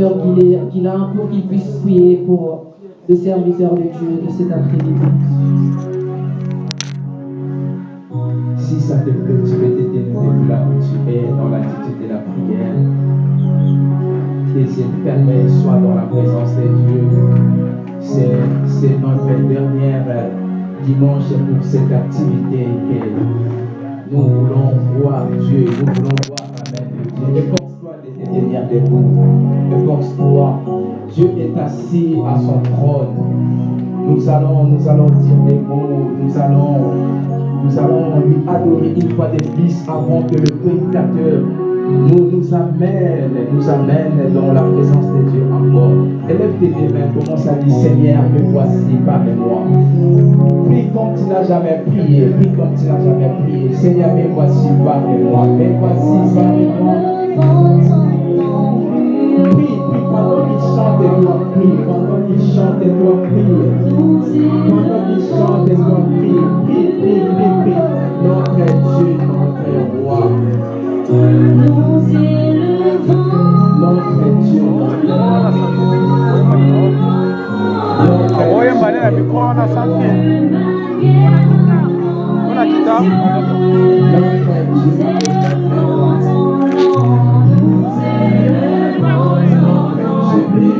Pasteur Guilain pour qu'il puisse prier pour le serviteur de Dieu de cet après-midi. Si ça te plaît, tu peux t'éteindre là où tu es, dans l'attitude de la prière. Tes yeux fermés, sois dans la présence de Dieu. C'est notre dernière dimanche pour cette activité que nous voulons voir Dieu, nous voulons voir la main de Dieu. Efforce-toi de te tenir debout. Efforce-toi. Dieu est assis à son trône. Nous allons, nous allons dire des mots, nous allons, nous allons lui adorer une fois de plus avant que le prédicateur nous, nous amène, nous amène dans la présence de Dieu encore. Élève tes mains, commence à dire Seigneur, me voici, parle-moi. Prie comme tu n'as jamais prié, prie comme tu n'as jamais prié. Seigneur, me voici, parle-moi, me voici, parle-moi. Chante, toi prie, pendant qu'il chante, toi prie. Pendant qu'il chante, toi prie, prie, prie, prie, prie. Notre Dieu, notre roi. Nous élevons notre Dieu. Amen.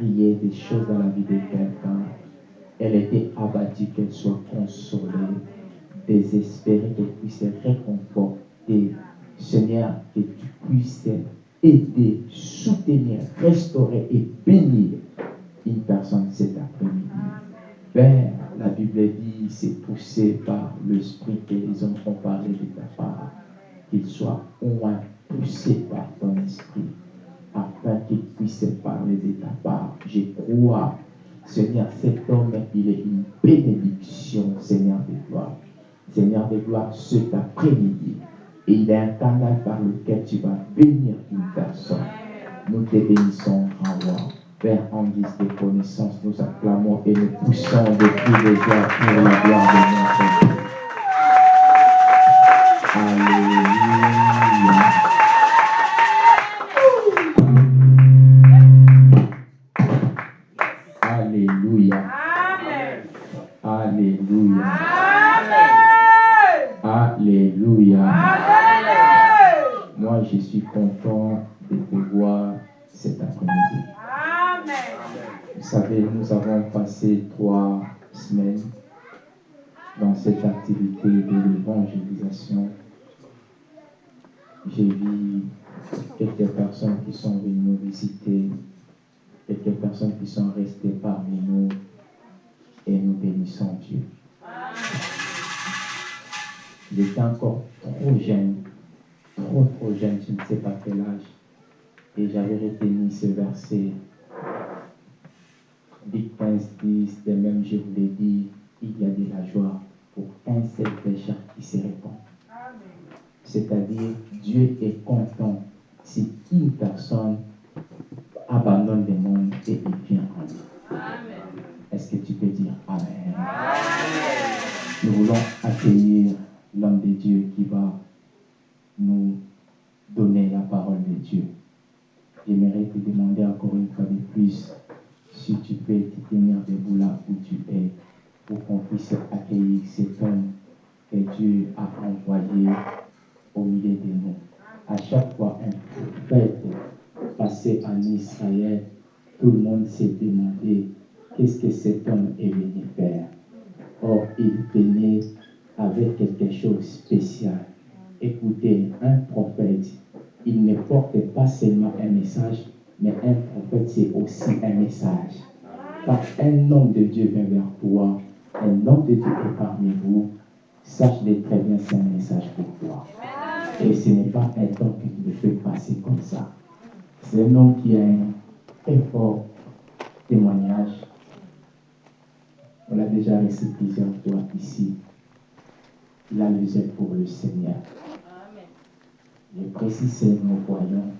des choses dans la vie de quelqu'un. elle était abattue, qu'elle soit consolée, désespérée, qu'elle puisse être réconfortée. Seigneur, que tu puisses aider, soutenir, restaurer et bénir une personne cet après-midi. Père, la Bible dit, c'est poussé par l'Esprit que les hommes ont parlé de ta part, qu'il soit au moins poussé par ton esprit, afin qu'il puisse parler de ta part. Je crois, Seigneur, cet homme, il est une bénédiction, Seigneur de gloire. Seigneur de gloire, cet après-midi, il est un canal par lequel tu vas bénir une personne. Nous te bénissons, grand roi. Père, en guise de connaissance, nous acclamons et nous poussons depuis les joies pour la gloire de notre Dieu. Sont venues nous visiter, quelques personnes qui sont restées parmi nous et nous bénissons Dieu. J'étais encore trop jeune, trop trop jeune, je ne sais pas quel âge, et j'avais retenu ce verset. Luc 15, 10, de même je vous l'ai dit, il y a de la joie pour un seul pécheur qui se répand. C'est-à-dire, Dieu est content si une personne abandonne le monde et il vient en lui. Est-ce que tu peux dire Amen? Nous voulons accueillir l'homme de Dieu qui va nous donner la parole de Dieu. J'aimerais te demander encore une fois de plus si tu peux te tenir debout là où tu es pour qu'on puisse accueillir cet homme que Dieu a envoyé au milieu de nous. À chaque fois un en Israël, tout le monde s'est demandé qu'est-ce que cet homme est venu faire? Or, il venait avec quelque chose de spécial. Écoutez, un prophète, il ne porte pas seulement un message, mais un prophète, c'est aussi un message. Quand un homme de Dieu vient vers toi, un homme de Dieu est parmi vous, sache-le très bien, c'est un message pour toi. Et ce n'est pas un homme que tu le passer comme ça. C'est un homme qui a un très fort témoignage. On l'a déjà reçu plusieurs fois ici. Il a le zèle pour le Seigneur. Le précis, c'est nous voyons.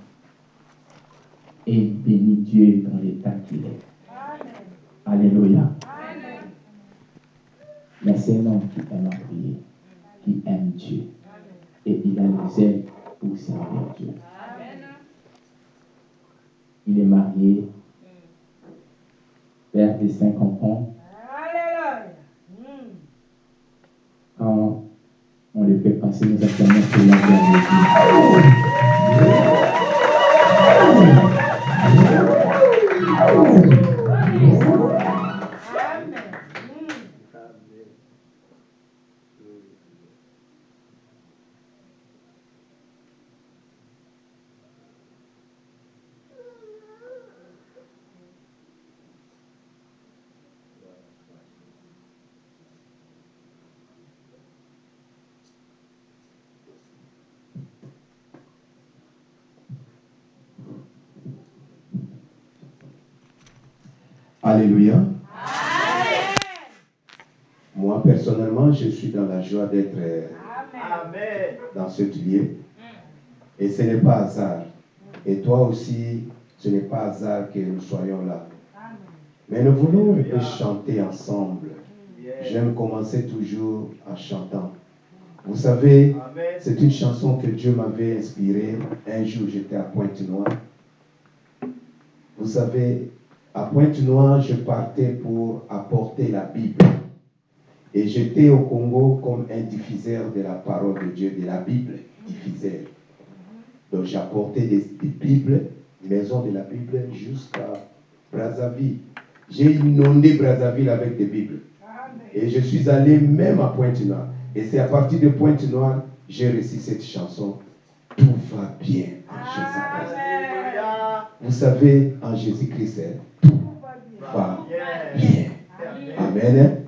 Et il bénit Dieu dans l'état qu'il est. Alléluia. Mais c'est un homme qui aime prier, qui aime Dieu. Et il a le zèle pour servir Dieu. Il est marié, père de cinq enfants. Quand on le fait passer, nous acclamons pour la Alléluia. Moi, personnellement, je suis dans la joie d'être euh, dans ce lieu. Et ce n'est pas hasard. Et toi aussi, ce n'est pas hasard que nous soyons là. Mais nous voulons un peu chanter ensemble. J'aime commencer toujours en chantant. Vous savez, c'est une chanson que Dieu m'avait inspirée. Un jour, j'étais à Pointe-Noire. Vous savez, à Pointe-Noire, je partais pour apporter la Bible. Et j'étais au Congo comme un diffuseur de la parole de Dieu, de la Bible, diffuseur. Donc j'apportais des, Bibles, maison de la Bible, jusqu'à Brazzaville. J'ai inondé Brazzaville avec des Bibles. Et je suis allé même à Pointe-Noire. Et c'est à partir de Pointe-Noire, j'ai réussi cette chanson. Tout va bien. Vous savez, en Jésus-Christ, tout va bien. Amen.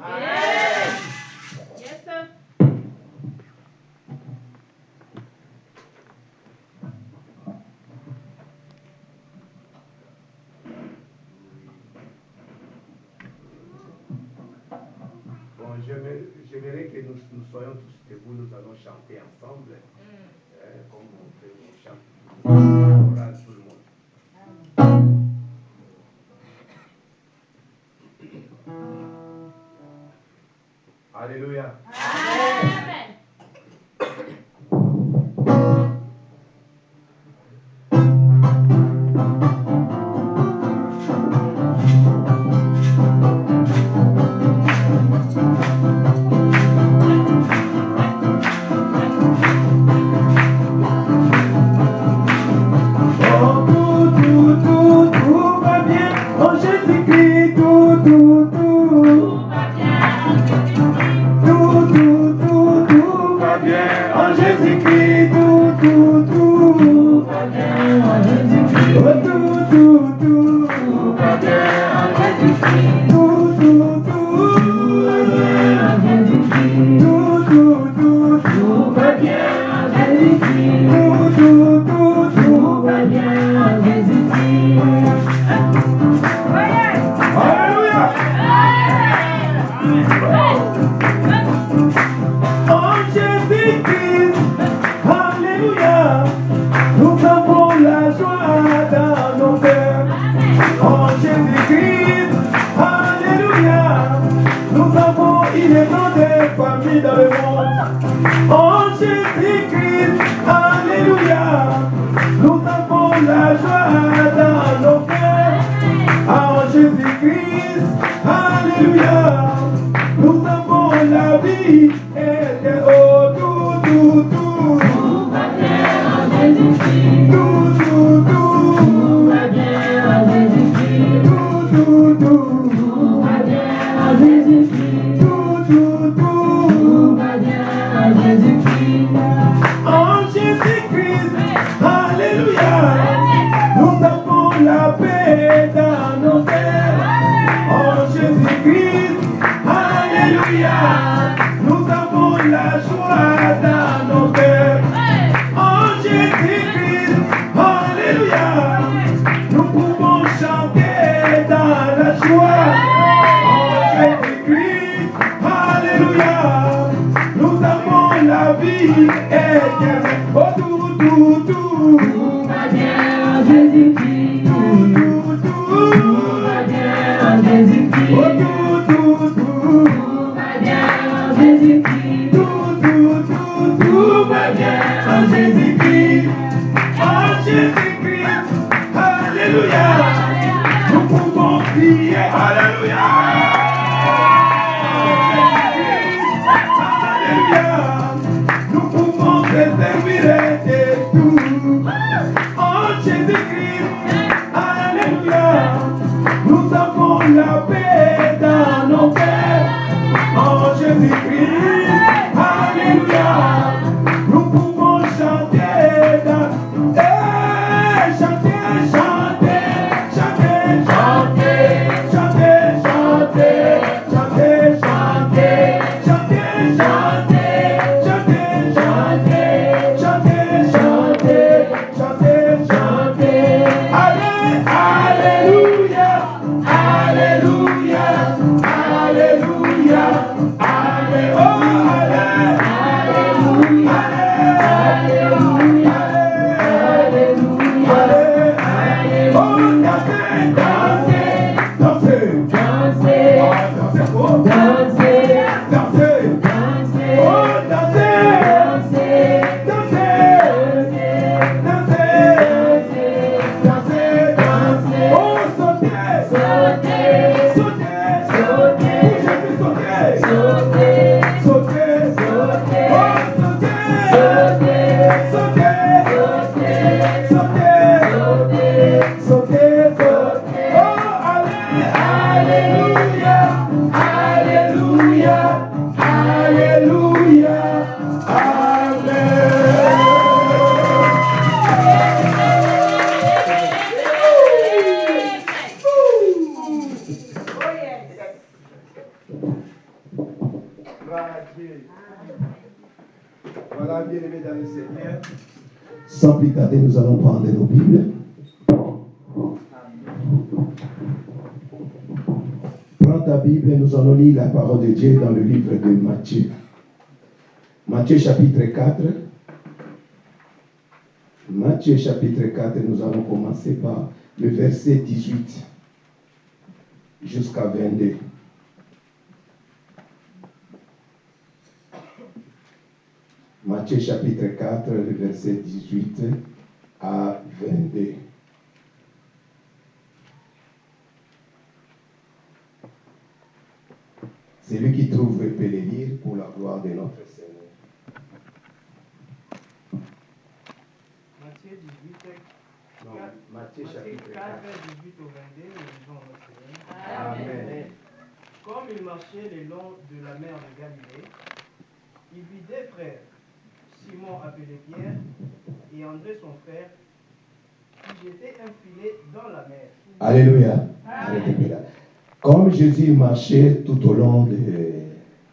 Comme Jésus marchait tout au long de,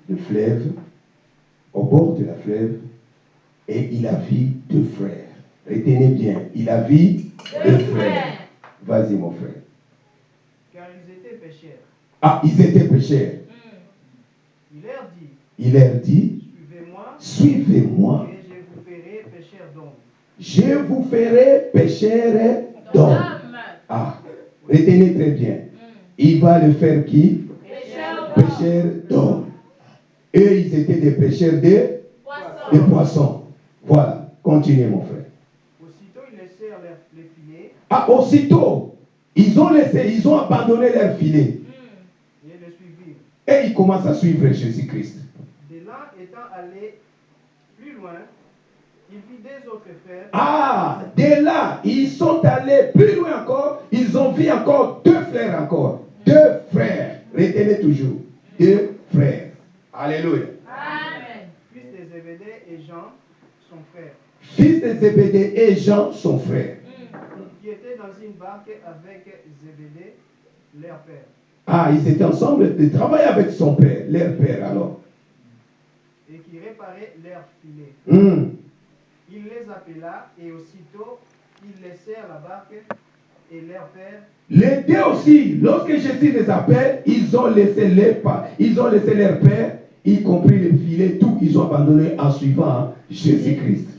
du fleuve, au bord de la fleuve, et il a vu deux frères. Retenez bien, il a vu deux frères. Vas-y, mon frère. Car ils étaient pécheurs. Ah, ils étaient pécheurs. Il leur dit, Il leur dit, suivez-moi suivez-moi, et je vous ferai pécheurs d'hommes. je vous ferai pécheurs d'hommes. Ah, retenez très bien. Il va le faire qui? Pécheurs d'hommes. Eux, ils étaient des pécheurs de, de poissons. Voilà, continuez mon frère. Aussitôt ils laissèrent leur- les filets Ah, aussitôt, ils ont laissé, ils ont abandonné leur filet. et le suivirent. Et ils commencent à suivre Jésus-Christ. De là étant allés plus loin, il vit des autres frères Ah, dès là, ils sont allés plus loin encore. Ils ont vu encore deux frères encore. Deux frères. Retenez toujours. Deux frères. Alléluia. fils de Zébédée et Jean, son frère, Fils de Zébédée et Jean, son frère. qui étaient dans une barque avec Zébédée, leur père, Ah, ils étaient ensemble. Ils travaillaient avec son père, leur père alors. et qui réparaient leur filet. Hmm. Il les appela, et aussitôt ils laissèrent la barque et leur père, Les deux aussi, lorsque Jésus les appelle, ils ont laissé leur ils ont laissé leur père, y compris les filets, tout, ils ont abandonné en suivant Jésus-Christ.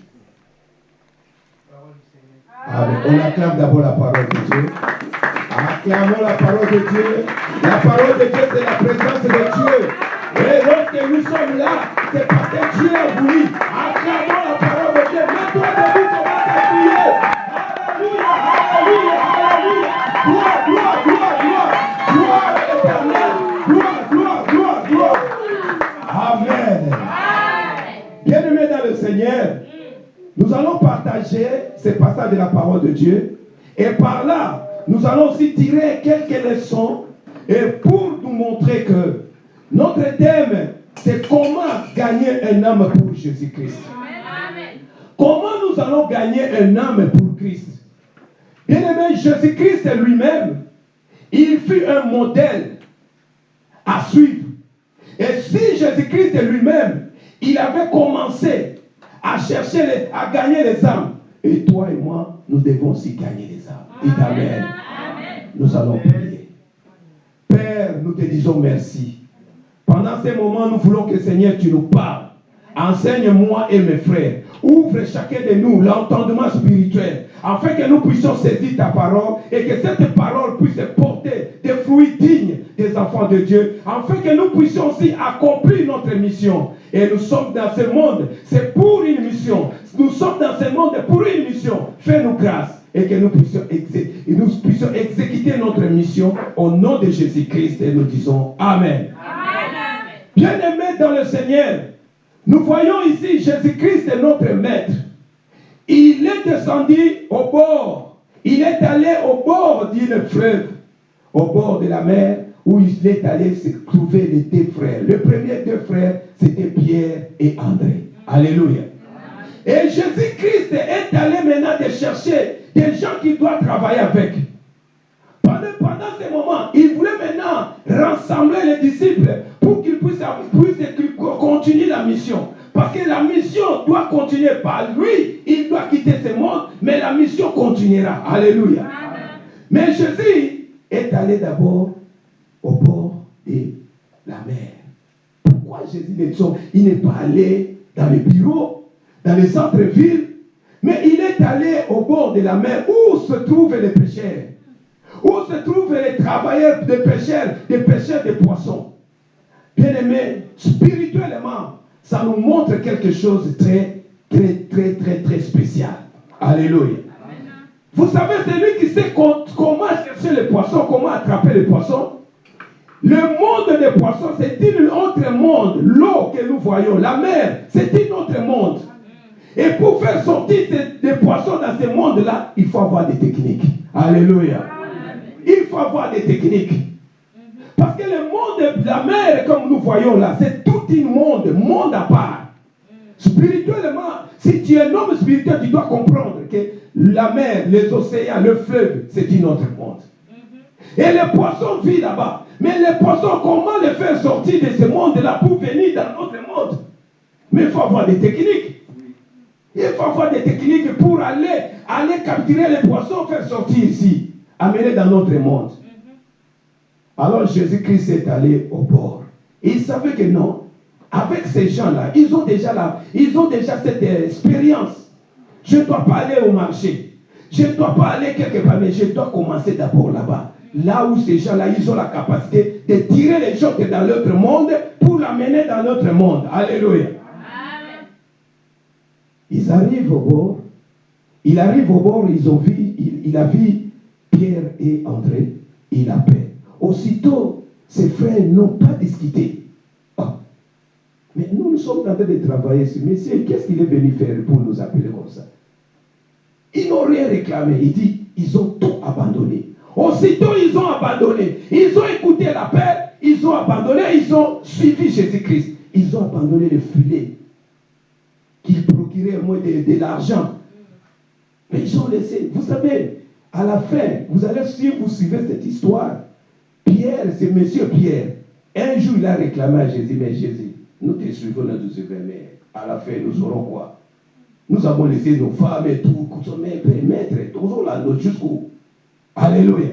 Seigneur. Amen. On acclame d'abord la parole de Dieu. Acclamons la parole de Dieu. La parole de Dieu, c'est la présence de Dieu. Et lorsque nous sommes là, c'est parce que Dieu a voulu. Acclamons la parole Bien-aimés dans le Seigneur, nous allons partager ces passages de la parole de Dieu. Et par là, nous allons aussi tirer quelques leçons et pour nous montrer que notre thème, c'est comment gagner un âme pour Jésus-Christ. Nous allons gagner un âme pour Christ Bien-aimé, Jésus-Christ lui-même, il fut un modèle à suivre. Et si Jésus-Christ lui-même, il avait commencé à chercher, les- à gagner les âmes, et toi et moi, nous devons aussi gagner les âmes. Amen. Nous allons prier. Père, nous te disons merci. Pendant ces moments, nous voulons que Seigneur, tu nous parles. Enseigne-moi et mes frères. Ouvre chacun de nous l'entendement spirituel, afin que nous puissions saisir ta parole et que cette parole puisse porter des fruits dignes des enfants de Dieu, afin que nous puissions aussi accomplir notre mission. Et nous sommes dans ce monde, c'est pour une mission. Nous sommes dans ce monde pour une mission. Fais-nous grâce et que nous puissions, exé- et nous puissions exécuter notre mission au nom de Jésus-Christ. Et nous disons Amen. Bien-aimés dans le Seigneur, nous voyons ici Jésus-Christ notre maître. Il est descendu au bord. Il est allé au bord d'une fleuve, au bord de la mer, où il est allé se trouver les deux frères. Le premier deux frères, c'était Pierre et André. Alléluia. Et Jésus-Christ est allé maintenant de chercher des gens qui doivent travailler avec. Pendant, pendant ce moment, il voulait maintenant rassembler les disciples pour qu'ils puissent, puissent continuer la mission. Parce que la mission doit continuer par lui. Il doit quitter ce monde, mais la mission continuera. Alléluia. Mais Jésus est allé d'abord au bord de la mer. Pourquoi Jésus n'est il n'est pas allé dans les bureaux, dans les centres-villes, mais il est allé au bord de la mer où se trouvent les pêcheurs, où se trouvent les travailleurs des pêcheurs, des pêcheurs de poissons? Bien aimé, spirituellement, ça nous montre quelque chose de très, très, très, très, très spécial. Alléluia. Vous savez, c'est lui qui sait comment chercher les poissons, comment attraper les poissons. Le monde des poissons, c'est un autre monde. L'eau que nous voyons, la mer, c'est un autre monde. Et pour faire sortir des poissons dans ce monde-là, il faut avoir des techniques. Alléluia. Il faut avoir des techniques. Parce que le monde de la mer, comme nous voyons là, c'est tout un monde, monde à part. Spirituellement, si tu es un homme spirituel, tu dois comprendre que la mer, les océans, le fleuve, c'est un autre monde. Et les poissons vivent là-bas. Mais les poissons, comment les faire sortir de ce monde-là pour venir dans notre monde? Mais il faut avoir des techniques. Il faut avoir des techniques pour aller, aller capturer les poissons, faire sortir ici, amener dans notre monde. Alors Jésus-Christ est allé au bord. Et il savait que non, avec ces gens-là, ils ont déjà là, ils ont déjà cette expérience. Je ne dois pas aller au marché. Je ne dois pas aller quelque part, mais je dois commencer d'abord là-bas. Là où ces gens-là, ils ont la capacité de tirer les gens dans l'autre monde pour l'amener dans notre monde. Alléluia. Ils arrivent au bord. Il arrive au bord, ils ont vu, il, a vu Pierre et André. Il appelle. Aussitôt, ses frères n'ont pas discuté. Ah. Mais nous, nous sommes en train de travailler sur Messieurs, qu'est-ce qu'il est venu faire pour nous appeler comme ça? Ils n'ont rien réclamé. Il dit, ils ont tout abandonné. Aussitôt, ils ont abandonné. Ils ont écouté l'appel, ils ont abandonné, ils ont suivi Jésus-Christ. Ils ont abandonné le filet qui procurait moins de, de l'argent. Mais ils ont laissé. Vous savez, à la fin, vous allez, si vous suivez cette histoire, Pierre, c'est monsieur Pierre. Un jour, il a réclamé à Jésus, mais Jésus, nous te suivons, nous te suivons, mais à la fin, nous aurons quoi? Nous avons laissé nos femmes et tout, mais maître, toujours là, jusqu'où? Alléluia.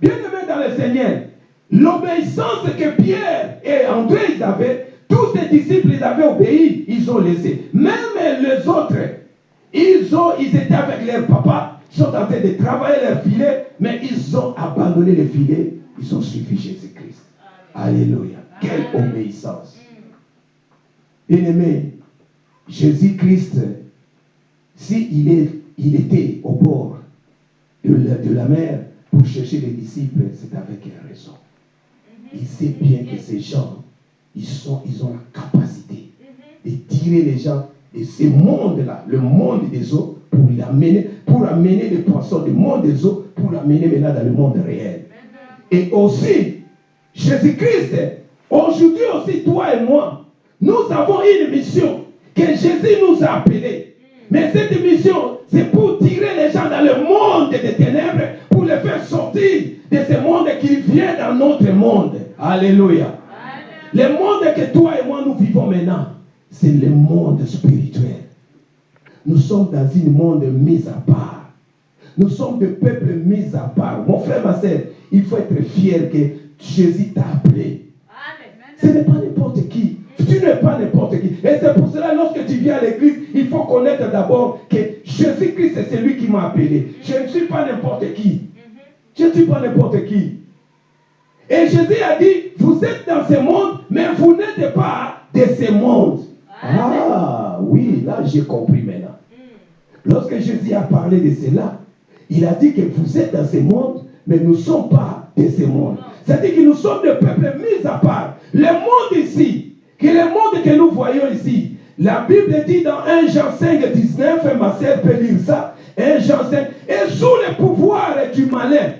Bien aimé dans le Seigneur, l'obéissance que Pierre et André ils avaient, tous ces disciples ils avaient obéi, ils ont laissé. Même les autres, ils, ont, ils étaient avec leur papa, sont en train de travailler leur filet, mais ils ont abandonné le filet, ils ont suivi Jésus-Christ. Alléluia. Quelle obéissance. Bien aimé, Jésus-Christ, s'il il, il était au bord de la, mer pour chercher les disciples, c'est avec raison. Il sait bien que ces gens, ils, sont, ils ont la capacité de tirer les gens de ce monde-là, le monde des eaux, pour l'amener, pour amener les poissons du monde des eaux, pour l'amener maintenant dans le monde réel. Et aussi, Jésus-Christ, aujourd'hui aussi, toi et moi, nous avons une mission que Jésus nous a appelée. Mais cette mission, c'est pour tirer les gens dans le monde des ténèbres, pour les faire sortir de ce monde qui vient dans notre monde. Alléluia. Le monde que toi et moi nous vivons maintenant, c'est le monde spirituel. Nous sommes dans un monde mis à part. Nous sommes des peuples mis à part. Mon frère, ma soeur, il faut être fier que Jésus t'a appelé. Ce n'est pas n'importe qui. Tu n'es pas n'importe qui. Et c'est pour cela, lorsque tu viens à l'église, il faut connaître d'abord que Jésus-Christ, c'est celui qui m'a appelé. Je ne suis pas n'importe qui. Je ne suis pas n'importe qui. Et Jésus a dit, vous êtes dans ce monde, mais vous n'êtes pas de ce monde. Ah oui, là j'ai compris maintenant. Lorsque Jésus a parlé de cela, il a dit que vous êtes dans ce monde, mais nous ne sommes pas de ce monde. C'est-à-dire que nous sommes des peuples mis à part. Le monde ici, que le monde que nous voyons ici, la Bible dit dans 1 Jean 5, 19, ma sœur peut lire ça, 1 Jean 5, et sous le pouvoir du malin.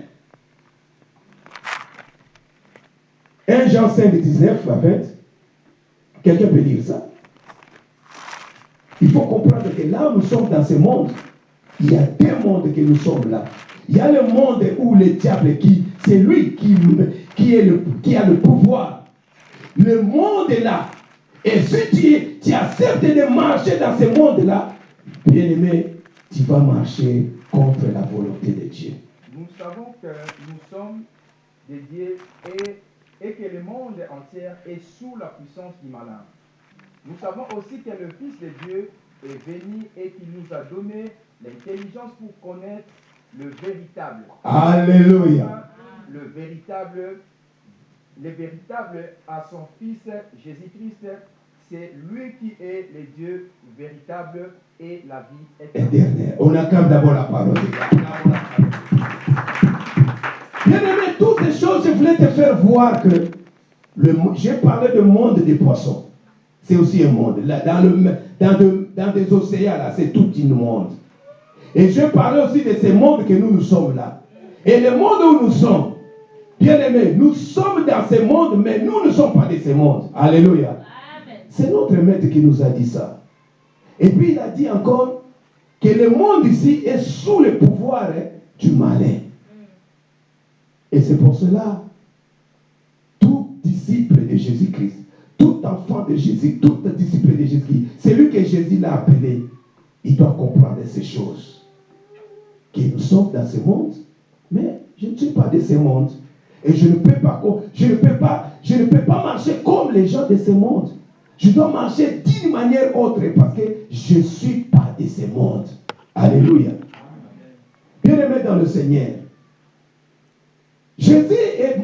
1 Jean 5, 19 20. Quelqu'un peut lire ça? Il faut comprendre que là où nous sommes dans ce monde, il y a deux mondes que nous sommes là. Il y a le monde où le diable, qui, c'est lui qui, est le, qui a le pouvoir. Le monde est là. Et si tu, tu acceptes de marcher dans ce monde-là, bien aimé, tu vas marcher contre la volonté de Dieu. Nous savons que nous sommes des dieux et, et que le monde entier est sous la puissance du malin. Nous savons aussi que le Fils de Dieu est venu et qu'il nous a donné l'intelligence pour connaître le véritable. Alléluia. Le véritable, le véritable à son Fils Jésus-Christ, c'est lui qui est le Dieu véritable et la vie éternelle. Éternel. On acclame d'abord la parole. Bien aimé, toutes ces choses, je voulais te faire voir que j'ai parlé de monde des poissons. C'est aussi un monde. Là, dans, le, dans, de- dans des océans, là, c'est tout un monde. Et je parlais aussi de ce monde que nous, nous sommes là. Et le monde où nous sommes, bien aimé, nous sommes dans ce monde, mais nous ne sommes pas de ce monde. Alléluia. C'est notre maître qui nous a dit ça. Et puis il a dit encore que le monde ici est sous le pouvoir hein, du malin. Et c'est pour cela, tout disciple de Jésus-Christ, tout enfant de Jésus, tout disciple de Jésus-Christ, celui que Jésus l'a appelé, il doit comprendre ces choses. Que nous sommes dans ce monde, mais je ne suis pas de ce monde. Et je ne peux pas, marcher comme les gens de ce monde. Je dois marcher d'une manière autre parce que je ne suis pas de ce monde. Alléluia. Bien aimé dans le Seigneur. Jésus,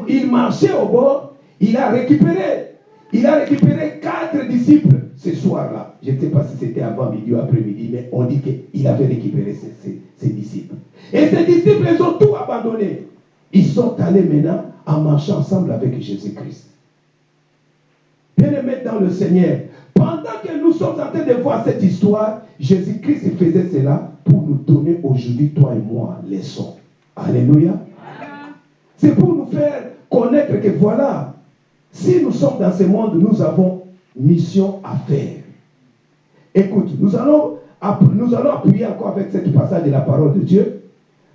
il marchait au bord, il a récupéré, il a récupéré quatre disciples ce soir-là. Je ne sais pas si c'était avant midi ou après-midi, mais on dit qu'il avait récupéré ses, ses- ses disciples. Et ces disciples, ils ont tout abandonné. Ils sont allés maintenant en marchant ensemble avec Jésus-Christ. Bien-aimés dans le Seigneur, pendant que nous sommes en train de voir cette histoire, Jésus-Christ faisait cela pour nous donner aujourd'hui, toi et moi, leçons. Alléluia. C'est pour nous faire connaître que voilà, si nous sommes dans ce monde, nous avons mission à faire. Écoute, nous allons, nous allons appuyer encore avec cette passage de la parole de Dieu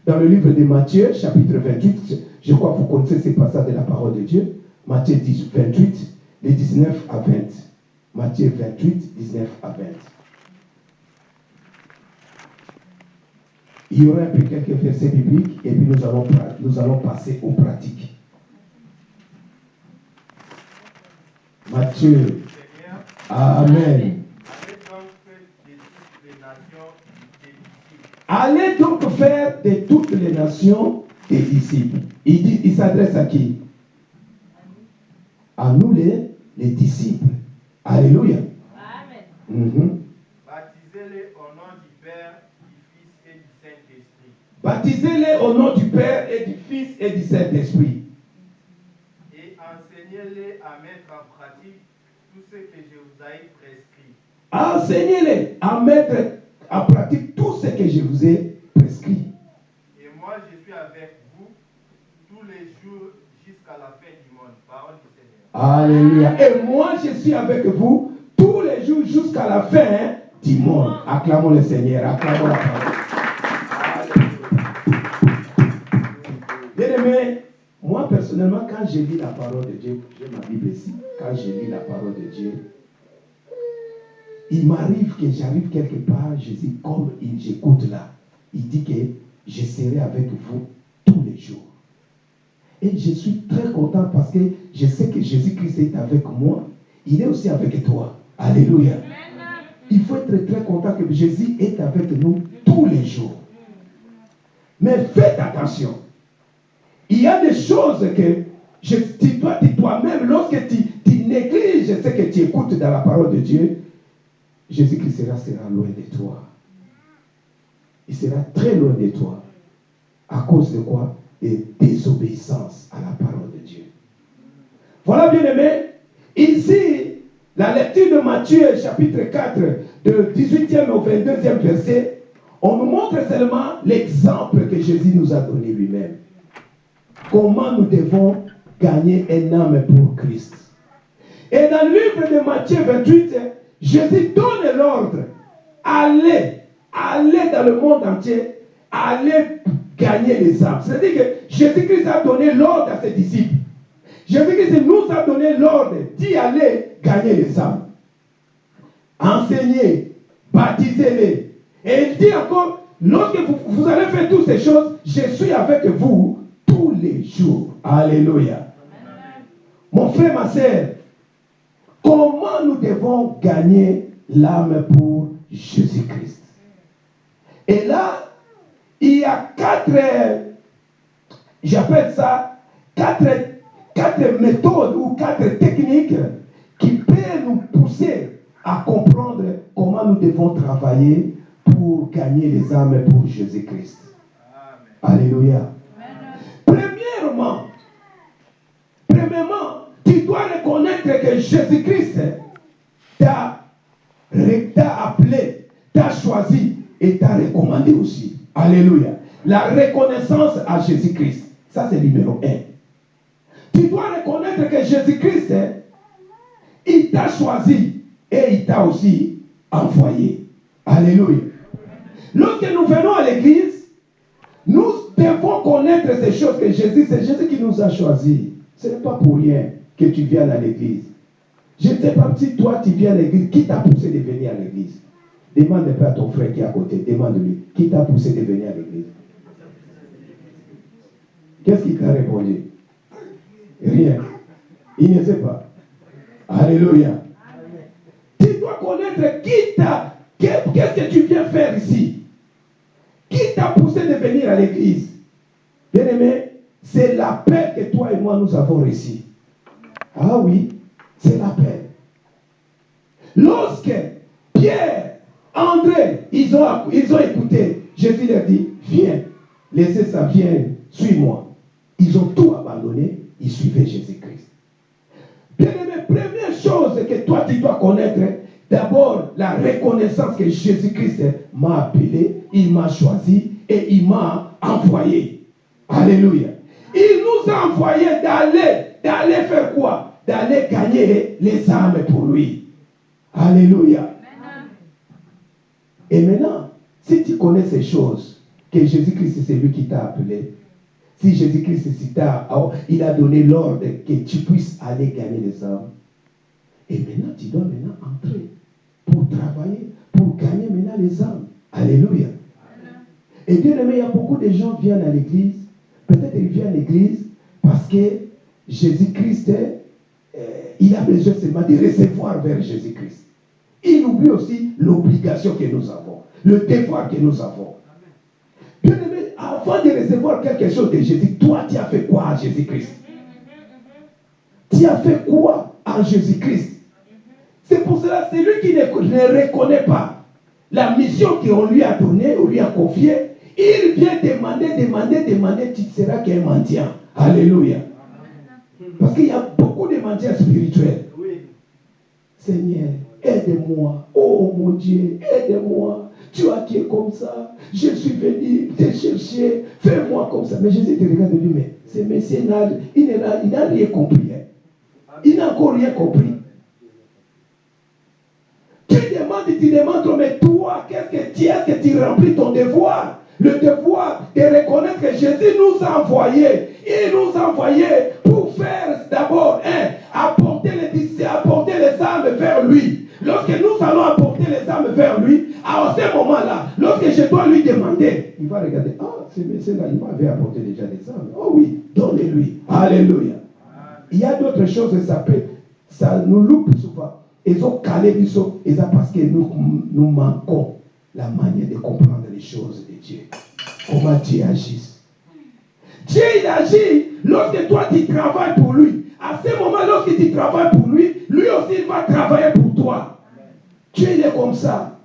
dans le livre de Matthieu, chapitre 28. Je- crois que vous connaissez ces passages de la parole de Dieu. Matthieu 10, 28, les 19 à 20. Matthieu 28, 19 à 20. Il y aura un peu quelques versets bibliques et puis nous allons, nous allons passer aux pratiques. Matthieu, Amen. allez donc faire des disciples des nations, des disciples. Allez donc faire de toutes les nations des disciples. Il, dit, il s'adresse à qui? À nous les, les disciples. Alléluia. Amen. Mhm. Baptisez-les au nom du Père, du Fils et du Saint-Esprit. Baptisez-les au nom du Père et du Fils et du Saint-Esprit. Et enseignez-les à tout ce que je vous ai prescrit. Enseignez-les à mettre en pratique tout ce que je vous ai prescrit. Et moi, je suis avec vous tous les jours jusqu'à la fin du monde. Parole du Seigneur. Alléluia. Et moi, je suis avec vous tous les jours jusqu'à la fin du monde. Acclamons le Seigneur. Acclamons la parole. Personnellement, quand je lis la parole de Dieu, j'ai ma Bible ici, quand je lis la parole de Dieu, il m'arrive que j'arrive quelque part, je dis, comme j'écoute là, il dit que je serai avec vous tous les jours. Et je suis très content parce que je sais que Jésus-Christ est avec moi. Il est aussi avec toi. Alléluia. Il faut être très content que Jésus est avec nous tous les jours. Mais faites attention. Il y a des choses que tu dois tu- toi-même, lorsque tu, négliges ce que tu écoutes dans la parole de Dieu, Jésus-Christ sera, sera loin de toi. Il sera très loin de toi. À cause de quoi? De désobéissance à la parole de Dieu. Voilà, bien aimé. Ici, la lecture de Matthieu, chapitre 4, de 18e au 22e verset, on nous montre seulement l'exemple que Jésus nous a donné lui-même. Comment nous devons gagner un âme pour Christ? Et dans le livre de Matthieu 28, Jésus donne l'ordre. Allez, allez dans le monde entier, allez gagner les âmes. C'est-à-dire que Jésus-Christ a donné l'ordre à ses disciples. Jésus-Christ nous a donné l'ordre d'y aller gagner les âmes. enseignez, baptisez-les. Et il dit encore, lorsque vous, vous allez faire toutes ces choses, je suis avec vous tous les jours. Alléluia. Mon frère, ma soeur, comment nous devons gagner l'âme pour Jésus-Christ? Et là, il y a quatre, j'appelle ça, quatre, quatre méthodes ou quatre techniques qui peuvent nous pousser à comprendre comment nous devons travailler pour gagner les âmes pour Jésus-Christ. Alléluia. Premièrement, tu dois reconnaître que Jésus-Christ t'a t'a appelé, t'a choisi et t'a recommandé aussi. Alléluia. La reconnaissance à Jésus-Christ. Ça, c'est numéro un. Tu dois reconnaître que Jésus-Christ, il t'a choisi et il t'a aussi envoyé. Alléluia. Lorsque nous venons à l'église, nous devons connaître ces choses que Jésus, c'est Jésus qui nous a choisis. Ce n'est pas pour rien que tu viens à l'église. Je ne sais pas si toi tu viens à l'église, qui t'a poussé de venir à l'église? Demande peu à ton frère qui est à côté, demande-lui, qui t'a poussé de venir à l'église? Qu'est-ce qu'il t'a répondu? Rien. Il ne sait pas. Alléluia. Tu dois connaître qui t'a. Qu'est-ce que tu viens faire ici? Qui t'a poussé de venir à l'église Bien aimé, c'est l'appel que toi et moi nous avons reçu. Ah oui, c'est l'appel. Lorsque Pierre, André, ils ont, ils ont écouté, Jésus leur dit, viens, laissez ça, viens, suis-moi. Ils ont tout abandonné, ils suivaient Jésus-Christ. Bien aimé, première chose que toi tu dois connaître, d'abord la reconnaissance que Jésus-Christ m'a appelé, il m'a choisi et il m'a envoyé. Alléluia. Il nous a envoyé d'aller, d'aller faire quoi? D'aller gagner les âmes pour lui. Alléluia. Et maintenant, si tu connais ces choses, que Jésus-Christ c'est lui qui t'a appelé, si Jésus-Christ il a donné l'ordre que tu puisses aller gagner les âmes, et maintenant tu dois maintenant entrer travailler, pour gagner maintenant les âmes. Alléluia. Et bien aimé, il y a beaucoup de gens qui viennent à l'église, peut-être ils viennent à l'église parce que Jésus-Christ, euh, il a besoin seulement de recevoir vers Jésus-Christ. Il oublie aussi l'obligation que nous avons, le devoir que nous avons. Bien aimé, avant de recevoir quelque chose de Jésus, toi, tu as fait quoi à Jésus-Christ? Tu as fait quoi à Jésus-Christ? C'est pour cela, c'est lui qui ne, ne reconnaît pas la mission qu'on lui a donnée, on lui a confiée. Il vient demander, demander, demander, tu seras qu'un mendiant. Alléluia. Parce qu'il y a beaucoup de mendiants spirituels. Seigneur, aide-moi. Oh mon Dieu, aide-moi. Tu as qui est comme ça. Je suis venu te chercher. Fais-moi comme ça. Mais Jésus te regarde et dit, mais ce monsieur, il n'a rien compris. Hein. Il n'a encore rien compris. Tu demandes, mais toi, qu'est-ce que tu est-ce que tu remplis ton devoir? Le devoir de reconnaître que Jésus nous a envoyés. Il nous a envoyés pour faire d'abord, un, apporter les, apporter les âmes vers lui. Lorsque nous allons apporter les âmes vers lui, à ce moment-là, lorsque je dois lui demander, il va regarder, ah, ce monsieur-là, il m'avait apporté déjà des âmes. Oh oui, donnez-lui. Alléluia. Il y a d'autres choses, ça peut, ça nous loupe souvent. Ils ont calé saut, et ça parce que nous, manquons la manière de comprendre les choses de Dieu. Comment Dieu agit. Dieu, il agit lorsque toi, tu travailles pour lui. À ce moment, lorsque tu travailles pour lui, lui aussi, il va travailler pour toi. Dieu, il est comme ça.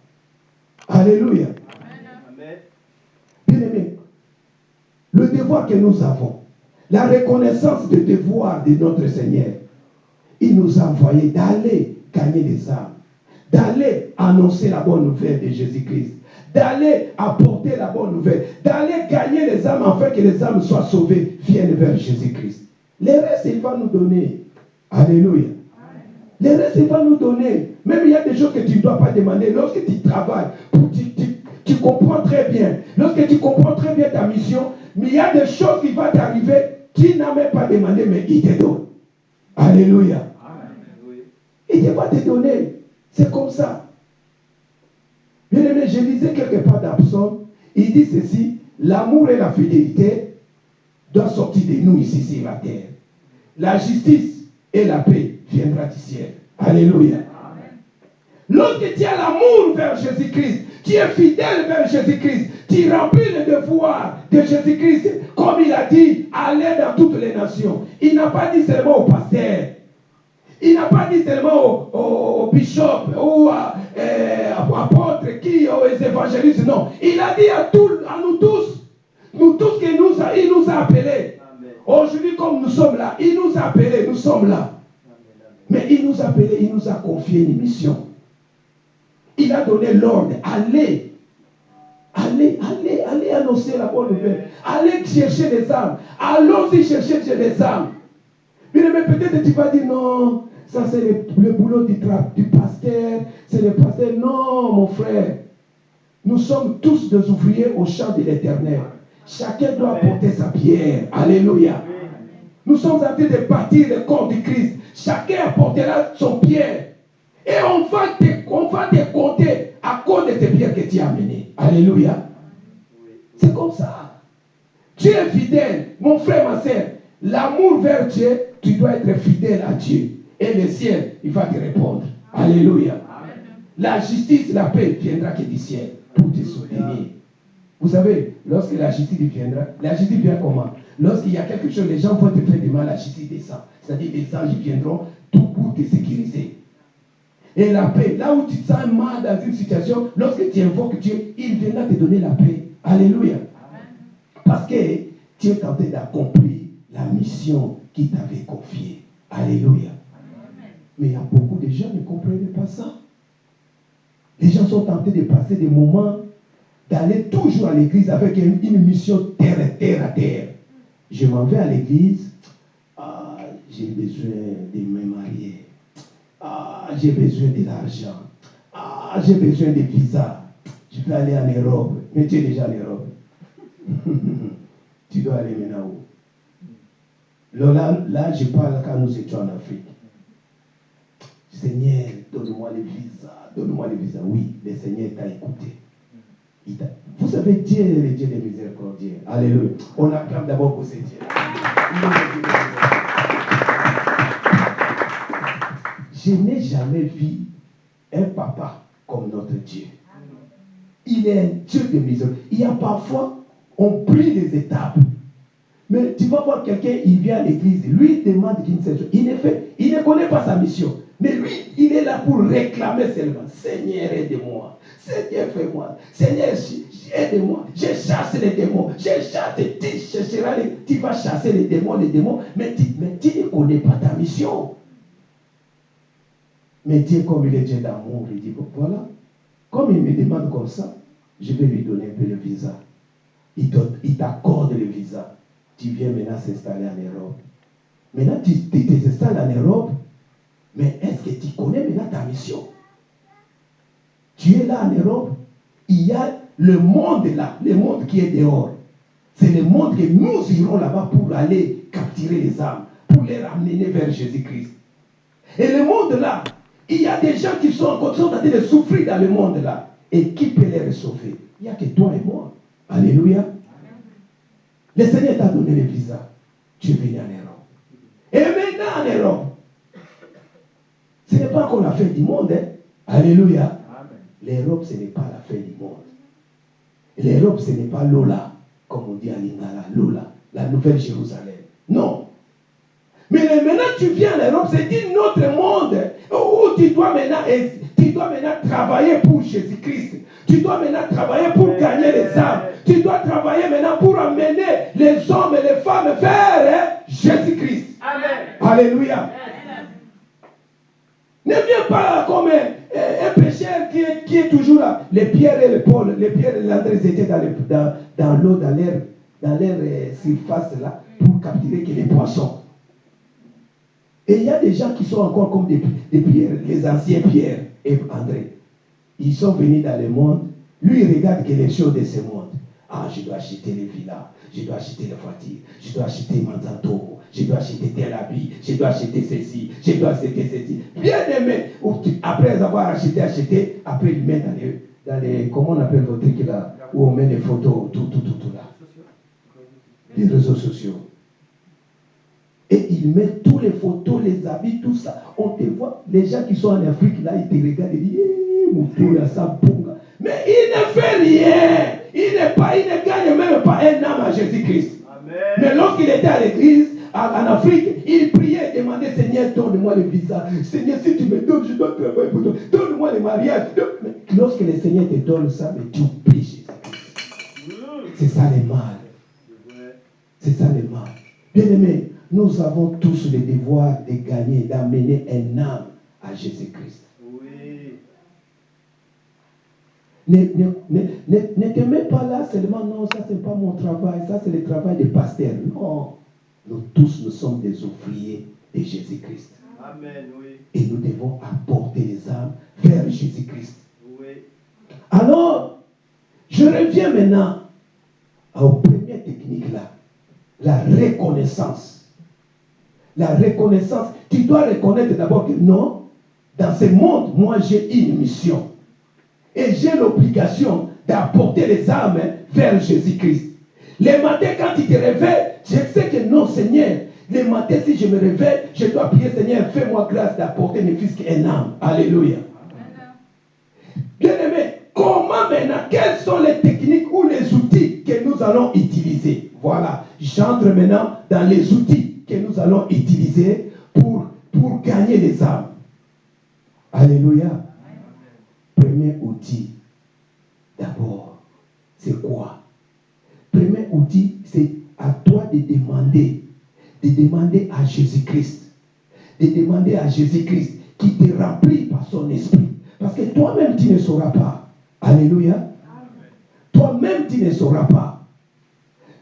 Alléluia. Bien aimé, le devoir que nous avons, la reconnaissance du devoir de notre Seigneur, il nous a envoyé d'aller gagner les âmes, d'aller annoncer la bonne nouvelle de Jésus-Christ, d'aller apporter la bonne nouvelle, d'aller gagner les âmes afin que les âmes soient sauvées, viennent vers Jésus-Christ. Les restes, il va nous donner. Alléluia. Les restes, il va nous donner. Même il y a des choses que tu ne dois pas demander. Lorsque tu travailles, tu, comprends très bien. Lorsque tu comprends très bien ta mission, mais il y a des choses qui vont t'arriver, tu n'as même pas demandé, mais il te donne. Alléluia. Il ne va te donner. C'est comme ça. Bien aimé, je lisais quelque part dans Psaume, il dit ceci, l'amour et la fidélité doivent sortir de nous ici sur la terre. La justice et la paix viendra du ciel. Alléluia. Lorsque tu as l'amour vers Jésus-Christ, tu es fidèle vers Jésus-Christ, tu remplis le devoir de Jésus-Christ, comme il a dit, allez dans toutes les nations. Il n'a pas dit seulement au pasteur, il n'a pas dit seulement au, au, au bishop ou à, euh, à apôtres qui, aux évangélistes, non. Il a dit à, tous, à nous tous, nous tous que nous a, il nous a appelés. Aujourd'hui, comme nous sommes là, il nous a appelés, nous sommes là. Mais il nous a appelés, il nous a confié une mission. Il a donné l'ordre, allez, allez, allez, allez annoncer la bonne nouvelle. Allez chercher les âmes. Allons-y chercher les âmes. Mais peut-être tu vas dire non, ça c'est le, le, boulot du, du pasteur, c'est le pasteur. Non, mon frère. Nous sommes tous des ouvriers au champ de l'éternel. Chacun doit porter sa pierre. Alléluia. Nous sommes en train de bâtir le corps du Christ. Chacun apportera son pierre. Et on va, te, on va te compter à cause de tes pierres que tu as amenées. Alléluia. C'est comme ça. Tu es fidèle, mon frère, ma soeur. L'amour vers Dieu, tu dois être fidèle à Dieu. Et le ciel, il va te répondre. Alléluia. La justice, la paix viendra que du ciel pour te soutenir. Vous savez, lorsque la justice viendra, la justice vient comment? Lorsqu'il y a quelque chose, les gens vont te faire du mal, la justice descend. C'est-à-dire les anges viendront tout pour te sécuriser. Et la paix, là où tu te sens mal dans une situation, lorsque tu invoques Dieu, il viendra te donner la paix. Alléluia. Parce que tu es tenté d'accomplir la mission qu'il t'avait confiée. Alléluia. Mais il y a beaucoup de gens qui ne comprennent pas ça. Les gens sont tentés de passer des moments, d'aller toujours à l'église avec une, une, mission terre à terre à terre. Je m'en vais à l'église, ah, j'ai besoin de me marier. Ah, j'ai besoin de l'argent. Ah, j'ai besoin de visa. Je peux aller en Europe. Mais tu es déjà en Europe. tu dois aller maintenant où? Là, là, je parle quand nous étions en Afrique. Seigneur, donne-moi le visa. Donne-moi le visa. Oui, le Seigneur t'a écouté. Vous savez, Dieu est le Dieu des miséricordieux. Alléluia. On acclame d'abord pour ce Dieu. Je n'ai jamais vu un papa comme notre Dieu. Il est un Dieu de miséricorde. Il y a parfois, on prie les étapes. Mais tu vas voir quelqu'un, il vient à l'église, lui demande qu'il ne Il ne, il ne connaît pas sa mission. Mais lui, il est là pour réclamer seulement. Seigneur, aide-moi. Seigneur, fais-moi. Seigneur, aide-moi. Je chasse les démons. Je chasse. Tu, tu vas chasser les démons, les démons. Mais tu, mais tu ne connais pas ta mission. Mais Dieu, comme il est Dieu d'amour, il dit, voilà. Comme il me demande comme ça, je vais lui donner un peu le visa. Il t'accorde le visa. Tu viens maintenant s'installer en Europe. Maintenant, tu t'installes en Europe. Mais est-ce que tu connais maintenant ta mission? Tu es là en Europe. Il y a le monde là, le monde qui est dehors. C'est le monde que nous irons là-bas pour aller capturer les âmes, pour les ramener vers Jésus-Christ. Et le monde là, il y a des gens qui sont en train de souffrir dans le monde là. Et qui peut les sauver Il n'y a que toi et moi. Alléluia. Le Seigneur t'a donné le visa. Tu es venu en Europe. Et maintenant en Europe, ce n'est pas encore la fin du monde. Hein? Alléluia. L'Europe, ce n'est pas la fin du monde. L'Europe, ce n'est pas Lola, comme on dit à Lingala, Lola, la nouvelle Jérusalem. Non. Mais maintenant, tu viens en Europe, c'est un autre monde où tu dois maintenant, tu dois maintenant travailler pour Jésus-Christ. Tu dois maintenant travailler pour gagner les âmes. Tu dois travailler maintenant pour amener les hommes et les femmes vers Jésus-Christ. Amen. Alléluia. Ne viens pas comme un, un pécheur qui est, qui est, toujours là. Les pierres et les Paul, les pierres et l'André étaient dans, dans, dans l'eau, dans l'air, dans l'air euh, surface là, pour capturer que les poissons. Et il y a des gens qui sont encore comme des, des pierres, les anciens pierres et André. Ils sont venus dans le monde. Lui, il regarde que les choses de ce monde. Ah, je dois acheter les villas, je dois acheter les voitures, je dois acheter Manzanto, je dois acheter tel habit, je dois acheter ceci, je dois acheter ceci. Bien aimé, après avoir acheté, acheté, après il met dans le, dans les, comment on appelle votre truc là, où on met les photos, tout, tout, tout, tout là. Les réseaux sociaux. Et il met tous les photos, les habits, tout ça. On te voit, les gens qui sont en Afrique, là, ils te regardent et disent, Eh, mon bunga. Mais il ne fait rien. Il, n'est pas, il ne gagne même pas un âme à Jésus-Christ. Mais lorsqu'il était à l'église, en, Afrique, il priait et demandait, Seigneur, donne-moi le visa. Seigneur, si tu me donnes, je dois travailler pour toi. Donne-moi le mariage. Mais Lorsque le Seigneur te donne ça, mais tu oublies Jésus-Christ. C'est ça le mal. C'est ça le mal. Bien aimé, nous avons tous le devoir de gagner, d'amener un âme à Jésus-Christ. Oui. Ne, ne, ne, ne, ne te mets pas là seulement, non, ça c'est pas mon travail, ça c'est le travail des pasteurs. Non, nous tous, nous sommes des ouvriers de Jésus-Christ. Amen, oui. Et nous devons apporter les âmes vers Jésus-Christ. Oui. Alors, je reviens maintenant aux premières techniques là. La reconnaissance. La reconnaissance. Tu dois reconnaître d'abord que non, dans ce monde, moi j'ai une mission. Et j'ai l'obligation d'apporter les âmes vers Jésus-Christ. Les matins, quand tu te réveilles, je sais que non, Seigneur. Les matins, si je me réveille, je dois prier, Seigneur, fais-moi grâce d'apporter mes fils un âme. Alléluia. Bien aimé, comment maintenant, quelles sont les techniques ou les outils que nous allons utiliser? Voilà, j'entre maintenant dans les outils que nous allons utiliser pour, pour gagner les âmes. Alléluia. Premier outil, d'abord, c'est quoi? Premier outil, c'est à toi de demander, de demander à Jésus-Christ, de demander à Jésus-Christ qui te remplit par son esprit. Parce que toi-même, tu ne sauras pas. Alléluia. Toi-même, tu ne sauras pas.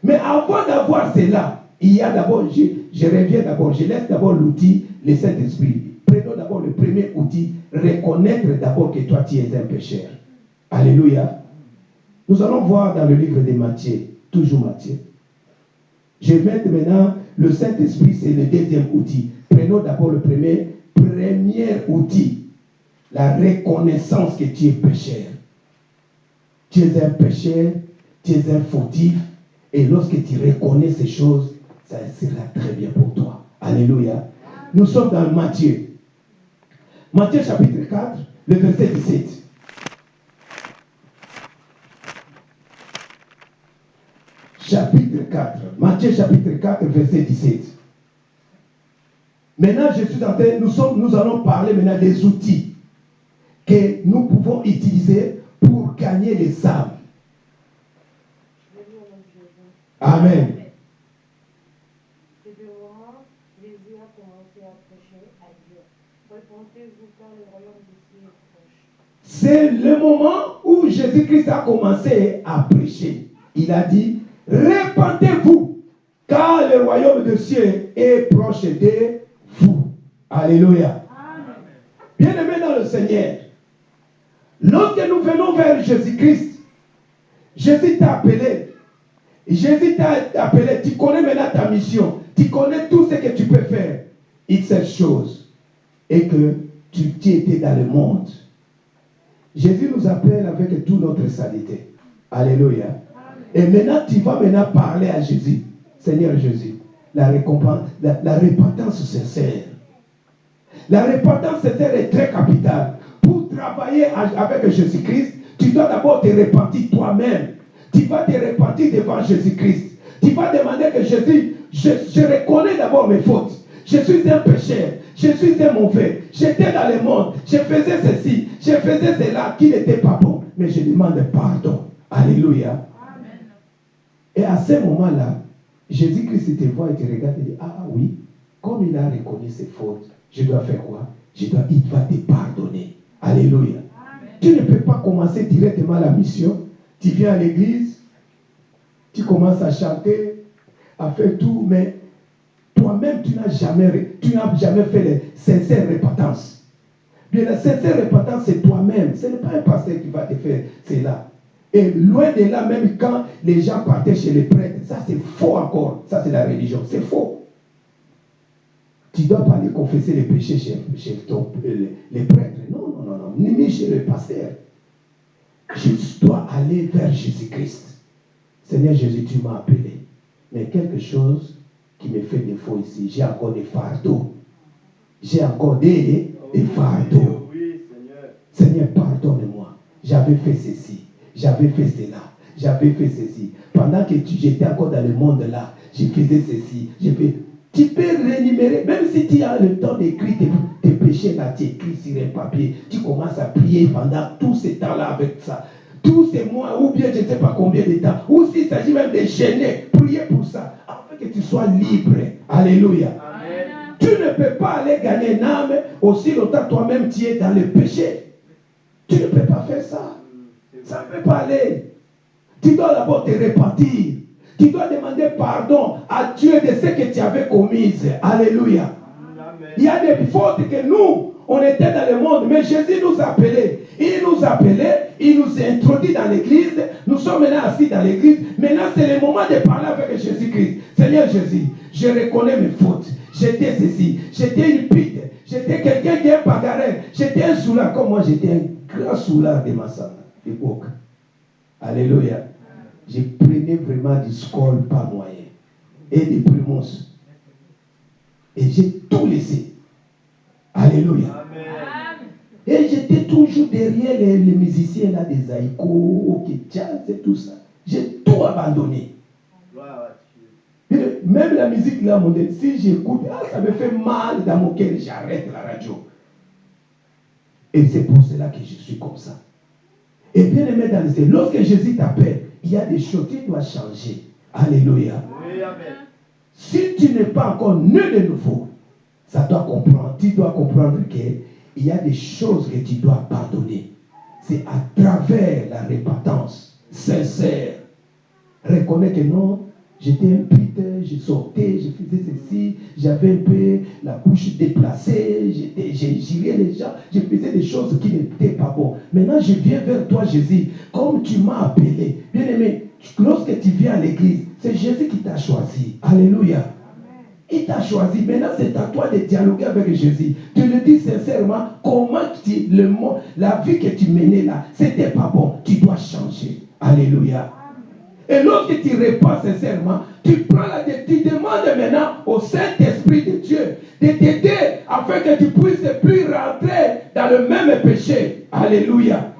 Mais avant d'avoir cela, il y a d'abord, je, reviens d'abord, je laisse d'abord l'outil, le Saint-Esprit. Prenons d'abord le premier outil, reconnaître d'abord que toi, tu es un pécheur. Alléluia. Nous allons voir dans le livre de Matthieu, toujours Matthieu. Je vais maintenant, le Saint-Esprit, c'est le deuxième outil. Prenons d'abord le premier, premier outil, la reconnaissance que tu es pécheur. Tu es un pécheur, tu es un fautif, et lorsque tu reconnais ces choses, ça sera très bien pour toi. Alléluia. Nous sommes dans Matthieu. Matthieu chapitre 4, le verset 17. Chapitre 4. Matthieu chapitre 4, verset 17. Maintenant, je suis en train, nous, sommes, nous allons parler maintenant des outils que nous pouvons utiliser pour gagner les âmes. Amen. C'est le moment, Jésus a commencé à prêcher à Dieu. Répondez-vous car le royaume de Dieu est proche. C'est le moment où Jésus-Christ a commencé à prêcher. Il a dit, répandez-vous, car le royaume de cieux est proche de vous. Alléluia. Bien aimé dans le Seigneur, lorsque nous venons vers Jésus-Christ, Jésus t'a appelé. Jésus t'a appelé. Tu connais maintenant ta mission. Tu connais tout ce que tu peux faire. Une seule chose. Et que tu, tu étais dans le monde. Jésus nous appelle avec toute notre saleté. Alléluia. Et maintenant, tu vas maintenant parler à Jésus. Seigneur Jésus, la, récompense, la, la repentance sincère. La repentance sincère est très capitale. Pour travailler avec Jésus-Christ, tu dois d'abord te repentir toi-même. Tu vas te repentir devant Jésus-Christ. Tu vas demander que Jésus, je, je reconnais d'abord mes fautes. Je suis un pécheur. Je suis un mauvais. J'étais dans le monde. Je faisais ceci. Je faisais cela qui n'était pas bon. Mais je demande pardon. Alléluia. Et à ce moment-là, Jésus-Christ te voit et te regarde et dit, ah oui, comme il a reconnu ses fautes, je dois faire quoi? Je dois, Il va te pardonner. Alléluia. Tu ne peux pas commencer directement la mission. Tu viens à l'église, tu commences à chanter, à faire tout, mais toi-même, tu n'as jamais, jamais fait les sincères repentances. Bien, la sincère repentance, c'est toi-même. Ce n'est pas un pasteur qui va te faire cela. Et loin de là, même quand les gens partaient chez les prêtres, ça c'est faux encore. Ça c'est la religion. C'est faux. Tu ne dois pas aller confesser les péchés chez, ton- euh, les, les prêtres. Non, non, non, non. Ni chez le pasteur. Je dois aller vers Jésus-Christ. Seigneur Jésus, tu m'as appelé. Mais quelque chose qui me fait défaut ici, j'ai encore des fardeaux. J'ai encore des, des fardeaux. Seigneur. Pardonne-moi. J'avais fait ceci, j'avais fait cela, j'avais fait ceci. Pendant que tu- j'étais encore dans le monde là, je faisais ceci, j'ai fait. Tu peux rémunérer, même si tu as le temps d'écrire tes, tes péchés là, tu écris sur un papier, tu commences à prier pendant tout ce temps-là avec ça. Tous ces mois, ou bien je ne sais pas combien de temps, ou s'il s'agit même de gêner, prier pour ça, que tu sois libre. Alléluia. Amen. Tu ne peux pas aller gagner une âme aussi longtemps toi-même tu es dans le péché. Tu ne peux pas faire ça. Ça ne peut pas aller. Tu dois d'abord te repentir. Tu dois demander pardon à Dieu de ce que tu avais commis. Alléluia. Amen. Il y a des fautes que nous, on était dans le monde, mais Jésus nous a appelés. Il nous a appelés, il nous a introduits dans l'église. Nous sommes maintenant assis dans l'église. Maintenant, c'est le moment de parler avec Jésus-Christ. Seigneur Jésus, je reconnais mes fautes. J'étais ceci, j'étais une pute, j'étais quelqu'un qui est bagarreur, j'étais un soulard, comme moi j'étais un grand soulard de ma époque. Alléluia. Je prenais vraiment du score pas moyen et des primos. Et j'ai tout laissé. Alléluia. Amen. Et j'étais toujours derrière les, les musiciens là, des ok, jazz et tout ça. J'ai tout abandonné. Même la musique là, mon Dieu, si j'écoute, ah, ça me fait mal dans mon cœur, j'arrête la radio. Et c'est pour cela que je suis comme ça. Et bien aimé dans lorsque Jésus t'appelle, il y a des choses qui doivent changer. Alléluia. Oui, Amen. Si tu n'es pas encore né de nouveau, ça doit comprendre, tu dois comprendre qu'il y a des choses que tu dois pardonner. C'est à travers la repentance sincère. Reconnais que non, j'étais un putain, je sortais, je faisais ceci, j'avais un peu la bouche déplacée, j'ai géré les gens, je faisais des choses qui n'étaient pas bonnes. Maintenant, je viens vers toi, Jésus, comme tu m'as appelé. Bien aimé, lorsque tu viens à l'église, c'est Jésus qui t'a choisi. Alléluia. Il t'a choisi. Maintenant, c'est à toi de dialoguer avec Jésus. Tu le dis sincèrement, comment tu, le la vie que tu menais là, c'était pas bon. Tu dois changer. Alléluia. Et lorsque tu réponds sincèrement, tu prends la tu demandes maintenant au Saint-Esprit de Dieu de t'aider afin que tu puisses plus rentrer dans le même péché. Alléluia.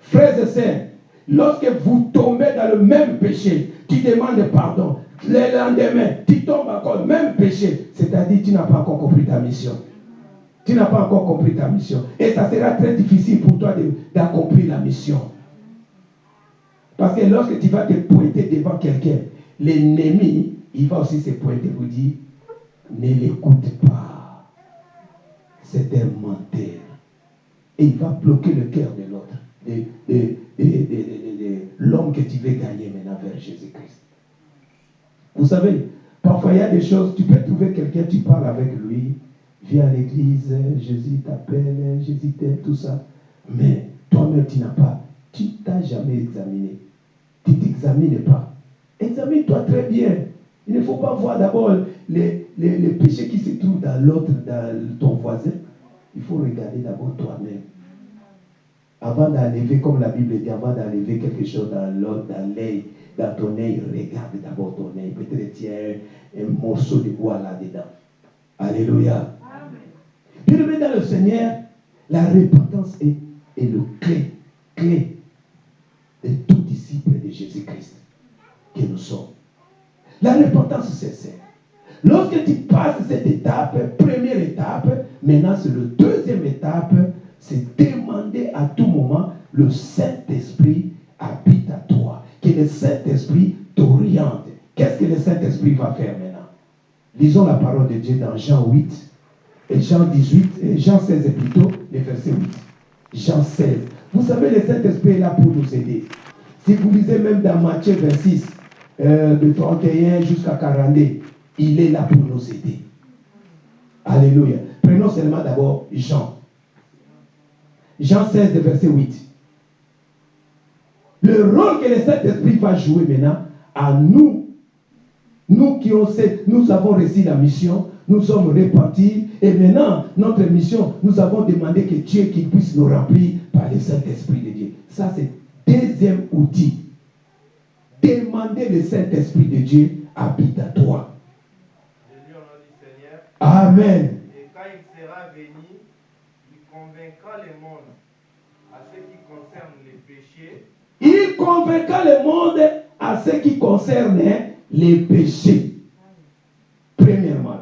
Frères et sœurs, lorsque vous tombez dans le même péché, tu demandes pardon. Le lendemain, tu tombes encore même péché. C'est-à-dire tu n'as pas encore compris ta mission. Tu n'as pas encore compris ta mission. Et ça sera très difficile pour toi d'accomplir la mission. Parce que lorsque tu vas te pointer devant quelqu'un, l'ennemi, il va aussi se pointer pour dire, ne l'écoute pas. C'est un menteur. Et il va bloquer le cœur de l'autre, de- de l'homme que tu veux gagner maintenant vers Jésus-Christ. Vous savez, parfois il y a des choses, tu peux trouver quelqu'un, tu parles avec lui, viens à l'église, Jésus t'appelle, Jésus t'aime, tout ça. Mais toi-même, tu n'as pas, tu t'as jamais examiné. Tu t'examines pas. Examine-toi très bien. Il ne faut pas voir d'abord les, les, les péchés qui se trouvent dans l'autre, dans ton voisin. Il faut regarder d'abord toi-même. Avant d'enlever, comme la Bible dit, avant d'enlever quelque chose dans l'autre, dans l'œil, dans ton œil, regarde d'abord ton œil. Peut-être qu'il y a un, morceau de bois là-dedans. Alléluia. Bien aimé dans le Seigneur, la repentance est, est le clé, clé de tout disciple de Jésus-Christ que nous sommes. La repentance sincère. Lorsque tu passes cette étape, première étape, maintenant c'est le deuxième étape, c'est demander à tout moment le Saint-Esprit habite à toi. Que le Saint-Esprit t'oriente? Qu'est-ce que le Saint-Esprit va faire maintenant? Lisons la parole de Dieu dans Jean 8 et Jean 18, et Jean 16 plutôt, le verset 8. Jean 16. Vous savez, le Saint-Esprit est là pour nous aider. Si vous lisez même dans Matthieu 26, euh, de 31 jusqu'à 42, il est là pour nous aider. Alléluia. Prenons seulement d'abord Jean. Jean 16, de verset 8. Le rôle que le Saint-Esprit va jouer maintenant à nous, nous qui ont, cette- nous avons reçu la mission, nous sommes repentis, et maintenant, notre mission, nous avons demandé que Dieu puisse nous remplir par le Saint-Esprit de Dieu. Ça, c'est Deuxième outil, demander le Saint-Esprit de Dieu habite à toi. Amen. Et quand il sera venu, il convaincra le monde à ce qui concerne les péchés, Il convaincra le monde à ce qui concerne les péchés. Premièrement,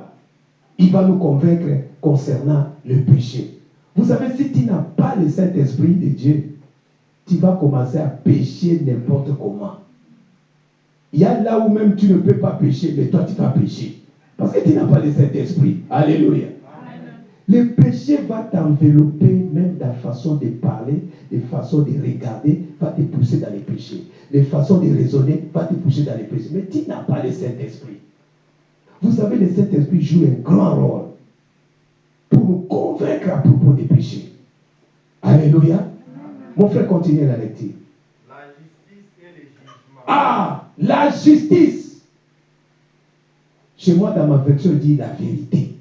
il va nous convaincre concernant le péché. Vous savez, si tu n'as pas le Saint-Esprit de Dieu, tu vas commencer à pécher n'importe comment. Il y a là où même tu ne peux pas pécher, mais toi tu vas pécher. Parce que tu n'as pas le Saint-Esprit. Alléluia. Le péché va t'envelopper, même ta façon de parler, de façon de regarder, va te pousser dans les péchés. Les façons de raisonner va te pousser dans les péchés. Mais tu n'as pas le Saint-Esprit. Vous savez, le Saint-Esprit joue un grand rôle pour nous convaincre à propos des péchés. Alléluia. Mon frère, continue la lecture. la justice et le jugement. Ah, la justice. Chez moi, dans ma version, il dit la vérité.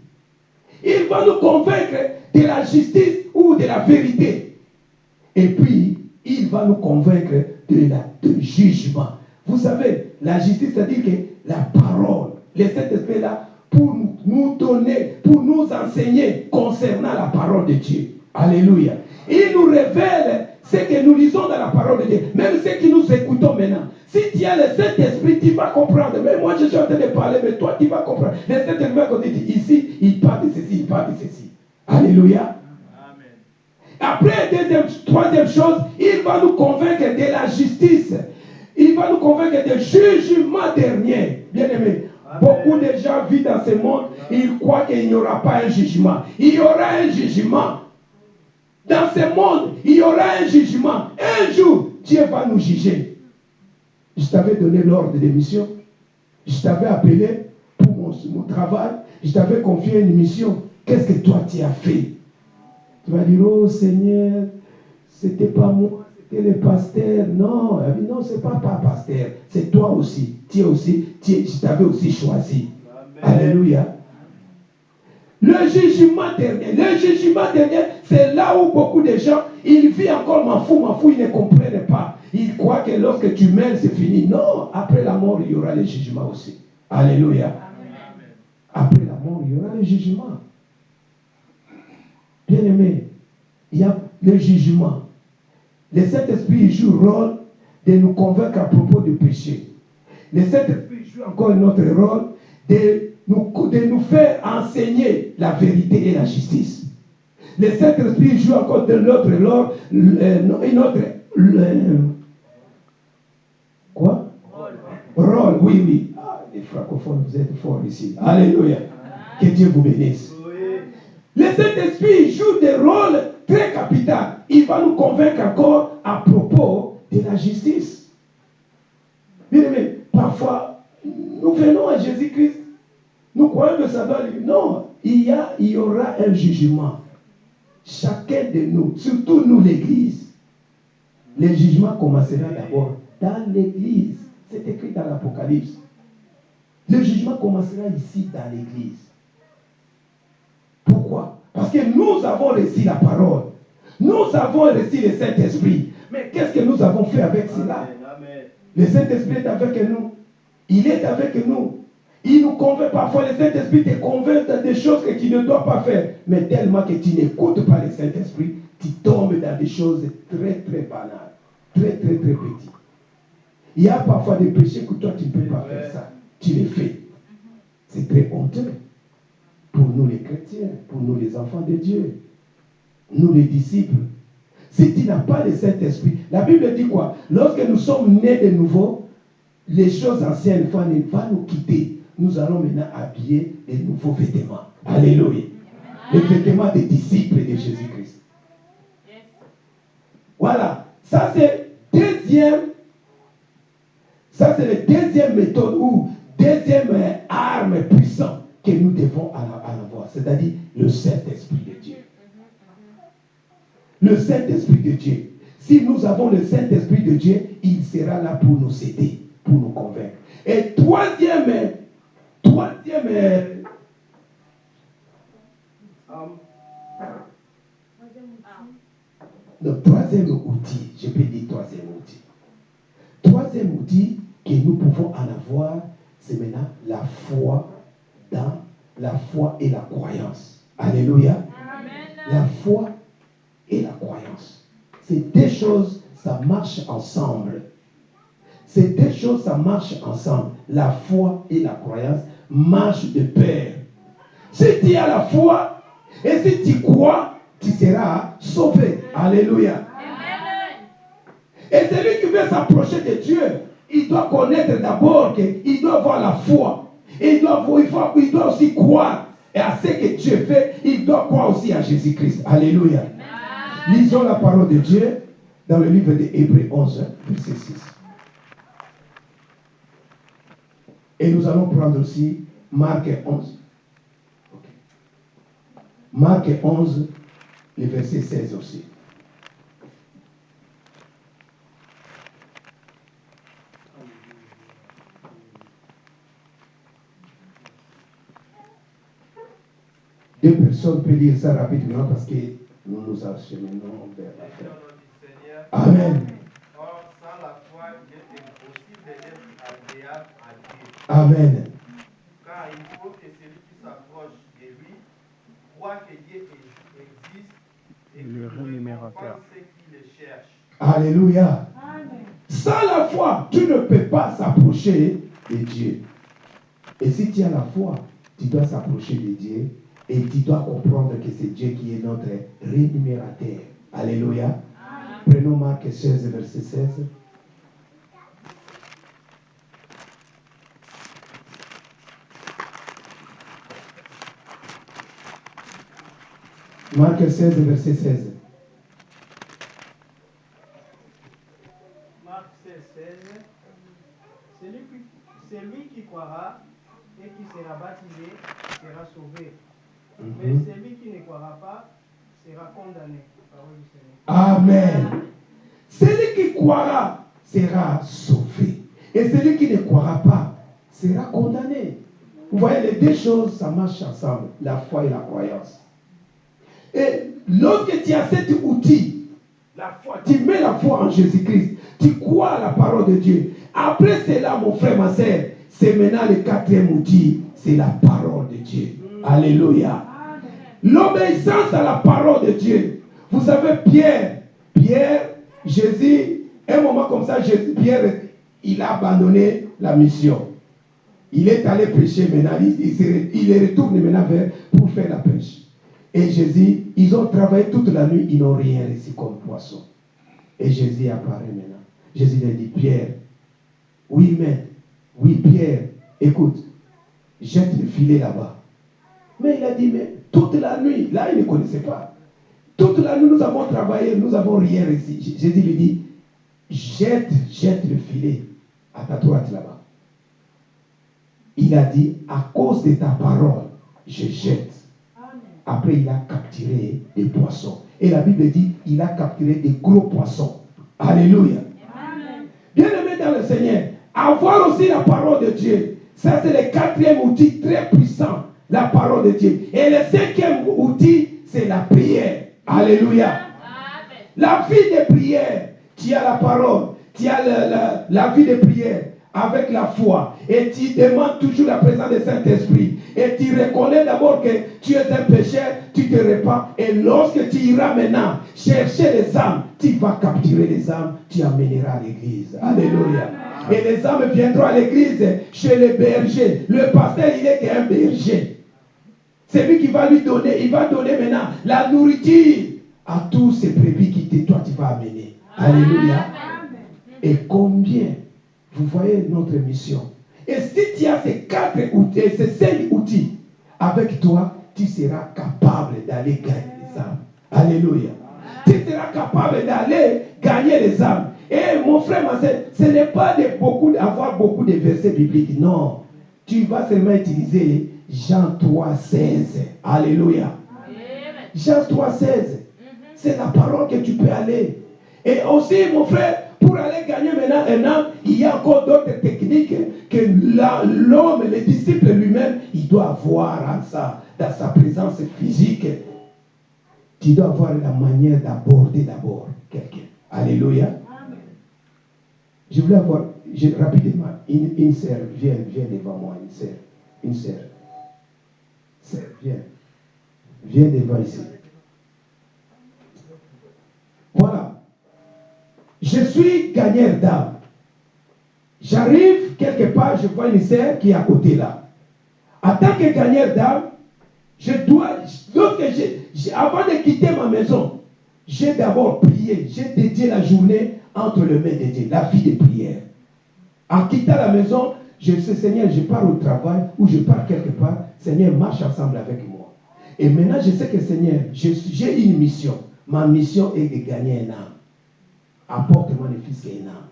Il va nous convaincre de la justice ou de la vérité. Et puis, il va nous convaincre de la jugement. Vous savez, la justice, c'est-à-dire que la parole, le Saint-Esprit là pour nous donner, pour nous enseigner concernant la parole de Dieu. Alléluia. Il nous révèle ce que nous lisons dans la parole de Dieu, même ce que nous écoutons maintenant. Si tu as le Saint-Esprit, tu vas comprendre. Mais moi, je suis en train de parler, mais toi, tu vas comprendre. Le Saint-Esprit va te dire, ici, il parle de ceci, il parle de ceci. Alléluia. Amen. Après, deuxième, troisième chose, il va nous convaincre de la justice. Il va nous convaincre du jugement dernier. Bien aimé, beaucoup de gens vivent dans ce monde, ils croient qu'il n'y aura pas un jugement. Il y aura un jugement. Dans ce monde, il y aura un jugement. Un jour, Dieu va nous juger. Je t'avais donné l'ordre de mission. Je t'avais appelé pour mon, mon travail. Je t'avais confié une mission. Qu'est-ce que toi tu as fait? Tu vas dire, oh Seigneur, c'était pas moi, c'était le pasteur. Non, elle dit, non, c'est pas pas pasteur, c'est toi aussi. Tu es aussi, tu es- je t'avais aussi choisi. Amen. Alléluia. Le jugement dernier, le jugement dernier, c'est là où beaucoup de gens, ils vivent encore m'en fou, m'en fou, ils ne comprennent pas. Ils croient que lorsque tu meurs, c'est fini. Non, après la mort, il y aura le jugement aussi. Alléluia. Après la mort, il y aura le jugement. Bien aimé, il y a le jugement. Le Saint-Esprit joue le rôle de nous convaincre à propos du péché. Le Saint-Esprit joue encore un autre rôle de nous, de nous faire enseigner la vérité et la justice. Le Saint-Esprit joue encore de l'autre rôle, euh, une autre. le- quoi? Rôle, oui, oui. Ah, les francophones, vous êtes forts ici. Alléluia. Que Dieu vous bénisse. Le Saint-Esprit joue des rôles très capitaux. Il va nous convaincre encore à propos de la justice. Bien aimé, parfois, nous venons à Jésus-Christ. Nous croyons que ça doit lui. Non, il y, a, il y aura un jugement. Chacun de nous, surtout nous l'Église. Le jugement commencera d'abord dans l'Église. C'est écrit dans l'Apocalypse. Le jugement commencera ici dans l'Église. Pourquoi? Parce que nous avons reçu la parole. Nous avons reçu le Saint-Esprit. Mais qu'est-ce que nous avons fait avec cela? Le Saint-Esprit est avec nous. Il est avec nous. Il nous convainc parfois. Le Saint-Esprit te convainc dans des choses que tu ne dois pas faire. Mais tellement que tu n'écoutes pas le Saint-Esprit, tu tombes dans des choses très très banales. Très très très petites. Il y a parfois des péchés que toi tu ne peux pas faire ça. Tu les fais. C'est très honteux pour nous les chrétiens, pour nous les enfants de Dieu, nous les disciples. Si tu n'as pas le Saint-Esprit, la Bible dit quoi? Lorsque nous sommes nés de nouveau, les choses anciennes vont nous, quitter. Nous allons maintenant habiller de nouveaux vêtements. Alléluia. Les vêtements des disciples de Jésus-Christ. Voilà. Ça, c'est deuxième. Ça, c'est la deuxième méthode ou deuxième euh, arme puissante que nous devons avoir. C'est-à-dire le Saint-Esprit de Dieu. Le Saint-Esprit de Dieu. Si nous avons le Saint-Esprit de Dieu, il sera là pour nous aider, pour nous convaincre. Et troisième, euh, troisième, euh, Troisième outil, le troisième outil, je peux dire troisième outil. Voir, c'est maintenant la foi dans la foi et la croyance. Alléluia. La foi et la croyance. Ces deux choses, ça marche ensemble. Ces deux choses, ça marche ensemble. La foi et la croyance marchent de pair. Si tu as la foi et si tu crois, tu seras sauvé. Alléluia. Et celui qui veut s'approcher de Dieu, il doit connaître d'abord qu'il doit avoir la foi. Et il doit, il, faut- il doit aussi croire et à ce que Dieu fait. Il doit croire aussi à Jésus-Christ. Alléluia. Lisons la parole de Dieu dans le livre de Hébreux 11, verset 6. Et nous allons prendre aussi Marc 11. Ok. Marc 11, le verset 16 aussi. Deux personnes peuvent lire ça rapidement parce que nous nous acheminons vers la Seigneur, Amen. or sans la foi, il est impossible d'être agréable à Dieu. Amen. Car il faut que celui qui s'approche de lui croit que Dieu existe et qu'il Le rémunérateur. Alléluia. Sans la foi, tu ne peux pas s'approcher de Dieu. Et si tu as la foi, tu dois s'approcher de Dieu et tu dois comprendre que c'est Dieu qui est notre rémunérateur. Alléluia. Prenons Marc 16, verset 16. Marc 16, verset 16. Marc 16, 16. Celui qui, celui qui croira et qui sera baptisé sera sauvé. Mais Mhm. celui qui ne croira pas sera condamné. Amen. Celui qui croira sera sauvé. Et celui qui ne croira pas sera condamné. Vous voyez, les deux choses, ça marche ensemble. La foi et la croyance. Et lorsque tu as cet outil, la foi, tu mets la foi en Jésus-Christ, tu crois à la parole de Dieu. Après cela, mon frère, ma soeur, c'est maintenant le quatrième outil, c'est la parole de Dieu. Alléluia. L'obéissance à la parole de Dieu. Vous savez, Pierre, Pierre, Jésus, un moment comme ça, Jésus, Pierre, il a abandonné la mission. Il est allé prêcher maintenant, il, il se- il est retourné maintenant vers pour faire la pêche. Et Jésus, ils ont travaillé toute la nuit, ils n'ont rien reçu comme poisson. Et Jésus apparaît maintenant. Jésus lui a dit, Pierre, oui, mais, oui, Pierre, écoute, jette le filet là-bas. Mais il a dit, mais toute la nuit, là, il ne connaissait pas. Toute la nuit, nous avons travaillé, nous n'avons rien. J- Jésus lui dit, jette, jette le filet à ta droite là-bas. Il a dit, à cause de ta parole, je jette. Après, il a capturé des poissons. Et la Bible dit, il a capturé des gros poissons. Alléluia. Bien aimé dans le Seigneur, avoir aussi la parole de Dieu, ça c'est le quatrième outil très puissant, la parole de Dieu. Et le cinquième outil, c'est la prière. Alléluia. La vie de prière, tu as la parole, tu as la, la- la vie de prière avec la foi et tu demandes toujours la présence du Saint-Esprit et tu reconnais d'abord que tu es un pécheur, tu te répands et lorsque tu iras maintenant chercher les âmes, tu vas capturer les âmes, tu amèneras à l'église. Alléluia. Et les âmes viendront à l'église chez le berger. Le pasteur, il est qu'un berger. C'est lui qui va lui donner, il va donner maintenant la nourriture à tous ces brebis qui te- toi tu vas amener. Alléluia. Et combien, vous voyez notre mission. Et si tu as ces quatre outils, ces cinq outils avec toi, tu seras capable d'aller gagner les âmes. Alléluia. Tu seras capable d'aller gagner les âmes. Et mon frère, ma soeur, ce n'est pas de beaucoup d'avoir beaucoup de versets bibliques. Non. Tu vas seulement utiliser Jean 3, 16. Alléluia. Jean 3, 16. C'est la parole que tu peux aller. Et aussi, mon frère, pour aller gagner maintenant un âme, il y a encore d'autres techniques que l'homme, le disciple lui-même, il doit avoir en sa, dans sa présence physique. Tu dois avoir la manière d'aborder d'abord quelqu'un. Alléluia. Je voulais avoir, je- rapidement, une, une sœur, viens, viens devant moi, une sœur. Une sœur. Viens. Viens devant ici. Voilà. Je suis gagneur d'âme. J'arrive quelque part, je vois une sœur qui est à côté là. En tant que gagneur d'âme, je dois, avant de quitter ma maison, j'ai d'abord prié, j'ai dédié la journée entre les mains de Dieu, la vie de prière. En quittant la maison, je sais, Seigneur, je pars au travail ou je pars quelque part, Seigneur, marche ensemble avec moi. Et maintenant, je sais que Seigneur, j'ai une mission. Ma mission est de gagner un âme. Apporte-moi le fils et un âme.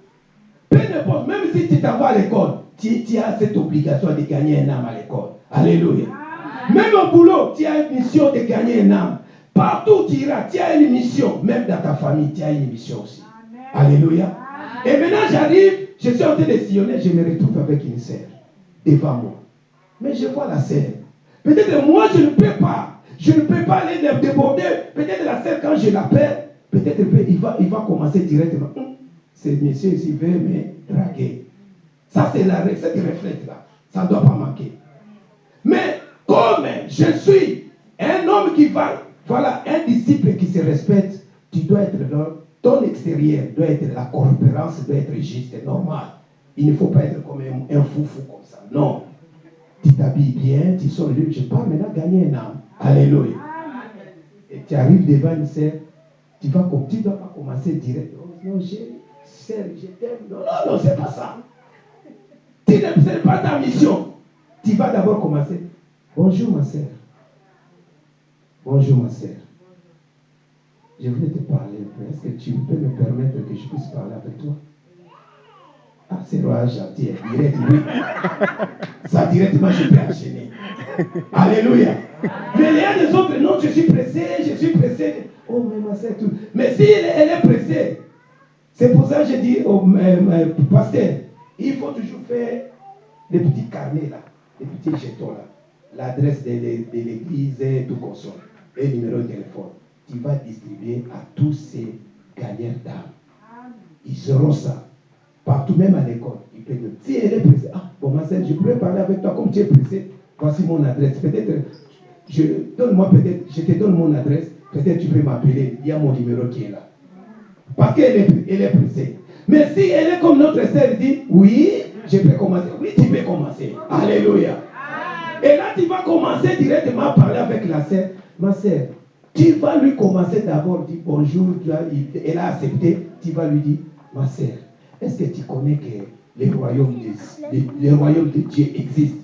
Peu importe, même si tu t'envoies à l'école, tu, tu as cette obligation de gagner un âme à l'école. Alléluia. Même au boulot, tu as une mission de gagner un âme. Partout où tu iras, tu as une mission. Même dans ta famille, tu as une mission aussi. Alléluia. Et maintenant, j'arrive, je suis en train de sillonner, je me retrouve avec une sœur devant moi. Mais je vois la sœur. Peut-être moi, je ne peux pas. Je ne peux pas aller le déborder. Peut-être la sœur, quand je l'appelle, peut-être il va, il va commencer directement. Ce monsieur ici veut me draguer. Ça, c'est la cette réflexe-là. Ça ne doit pas manquer. Mais comme je suis un homme qui va, voilà, un disciple qui se respecte, tu dois être dans ton extérieur, doit être la corporance, doit être juste et normal. Il ne faut pas être comme un, un foufou comme ça. Non. Tu t'habilles bien, tu sors libre. Je parle maintenant gagner un âme. Alléluia. Et tu arrives devant une sœur, tu vas ne dois pas commencer direct. Oh, non, sœur, je t'aime. Non, non, non, c'est pas ça. Tu n'est pas ta mission. Tu vas d'abord commencer. Bonjour ma sœur. Bonjour ma sœur. Je voulais te parler un peu. Est-ce que tu peux me permettre que je puisse parler avec toi? Ah, c'est gentil, hein, direct, oui. Ça directement, je peux enchaîner. Alléluia. Mais il y a des autres, non, je suis pressé, je suis pressé. Oh, mais ma sœur, tout. Mais si elle, est- elle est pressée, c'est pour ça que je dis au euh, euh, pasteur, il faut toujours faire des petits carnets là, des petits jetons là, l'adresse de, l'é- de l'église et tout ça, et le numéro de téléphone. Tu vas distribuer à tous ces gagnants d'âme. Ils auront ça. Partout, même à l'école. Dire, si elle est pressée, ah, bon, ma soeur, je pourrais parler avec toi comme tu es pressé. Voici mon adresse. Peut-être, je, donne-moi peut-être, je te donne mon adresse. Peut-être tu peux m'appeler. Il y a mon numéro qui est là. Parce qu'elle est, elle est pressée. Mais si elle est comme notre sœur dit, oui, je peux commencer. Oui, tu peux commencer. Alléluia. Et là, tu vas commencer directement à parler avec la sœur. Ma sœur, tu vas lui commencer d'abord, dire bonjour, tu as- il- elle a accepté. Tu vas lui dire, ma sœur, est-ce que tu connais que le royaume de, le, le royaume de Dieu existe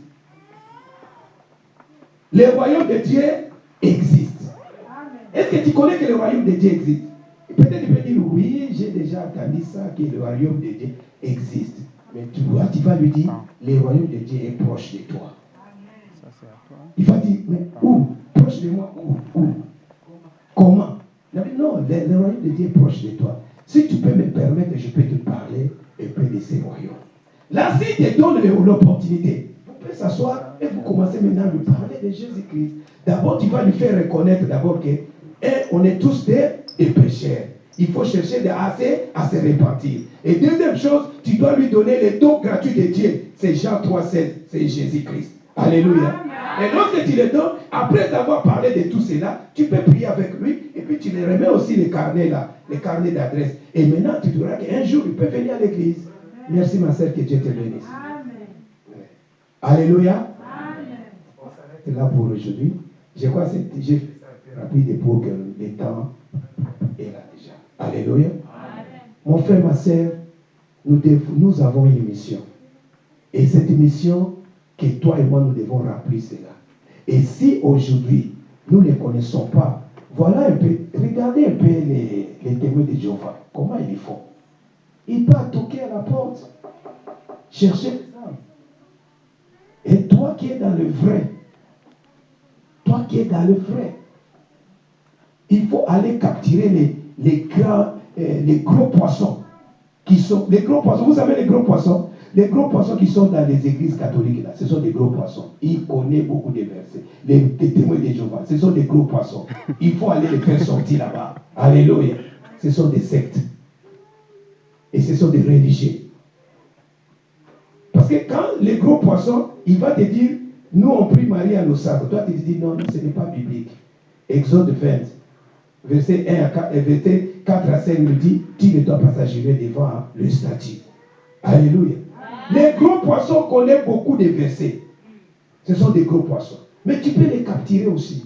Le royaume de Dieu existe. Est-ce que tu connais que le royaume de Dieu existe Peut-être tu peux dire, oui, j'ai déjà entendu ça, que le royaume de Dieu existe. Mais tu, vois, tu vas lui dire, le royaume de Dieu est proche de toi. Ça, c'est à toi. Il va dire, mais où? Proche de moi, où? Où? Comment non, le, royaume de Dieu est proche de toi. Si tu peux me permettre, je peux te parler un peu de ces royaumes. Là, s'il te donne l'opportunité, vous pouvez s'asseoir et vous commencez maintenant à lui parler de Jésus-Christ. D'abord, tu vas lui faire reconnaître d'abord que eh, on est tous des, des pécheurs. Il faut chercher de assez à se repentir. Et deuxième chose, tu dois lui donner le don gratuit de Dieu. C'est Jean 3,16, c'est Jésus-Christ. Alléluia. Et lorsque tu le donnes, après avoir parlé de tout cela, tu peux prier avec lui et puis tu lui remets aussi les carnets là, les carnets d'adresse. Et maintenant, tu diras qu'un jour, il peut venir à l'église. Merci ma soeur, que Dieu te bénisse. Ouais. Alléluia. On s'arrête là pour aujourd'hui. Je crois que c'est- peu rapide pour que le temps est là déjà. Alléluia. Mon frère, ma soeur, nous avons une mission. Et cette mission, que toi et moi, nous devons remplir cela. Et si aujourd'hui, nous ne connaissons pas, voilà un peu, regardez un peu les, les témoins de Jéhovah, comment ils font. Ils partent toquer à la porte, chercher les âmes. Et toi qui es dans le vrai, toi qui es dans le vrai, il faut aller capturer les, les, grands, euh, les gros poissons qui sont les gros poissons. Vous savez les gros poissons Les gros poissons qui sont dans les églises catholiques, là, ce sont des gros poissons. Ils connaissent beaucoup de versets. Les, témoins de Jéhovah, ce sont des gros poissons. Il faut aller les faire sortir là-bas. Alléluia. Ce sont des sectes. Et ce sont des religieux. Parce que quand les gros poissons, il va te dire, nous on prie Marie à nos sables. Toi tu te dis, non, non, ce n'est pas biblique. Exode 20, verset 1 à 4, et verset 4 à 5 nous dit, tu ne dois pas s'agir devant le statut. Alléluia. Les gros poissons connaissent beaucoup de versets. Ce sont des gros poissons. Mais tu peux les capturer aussi.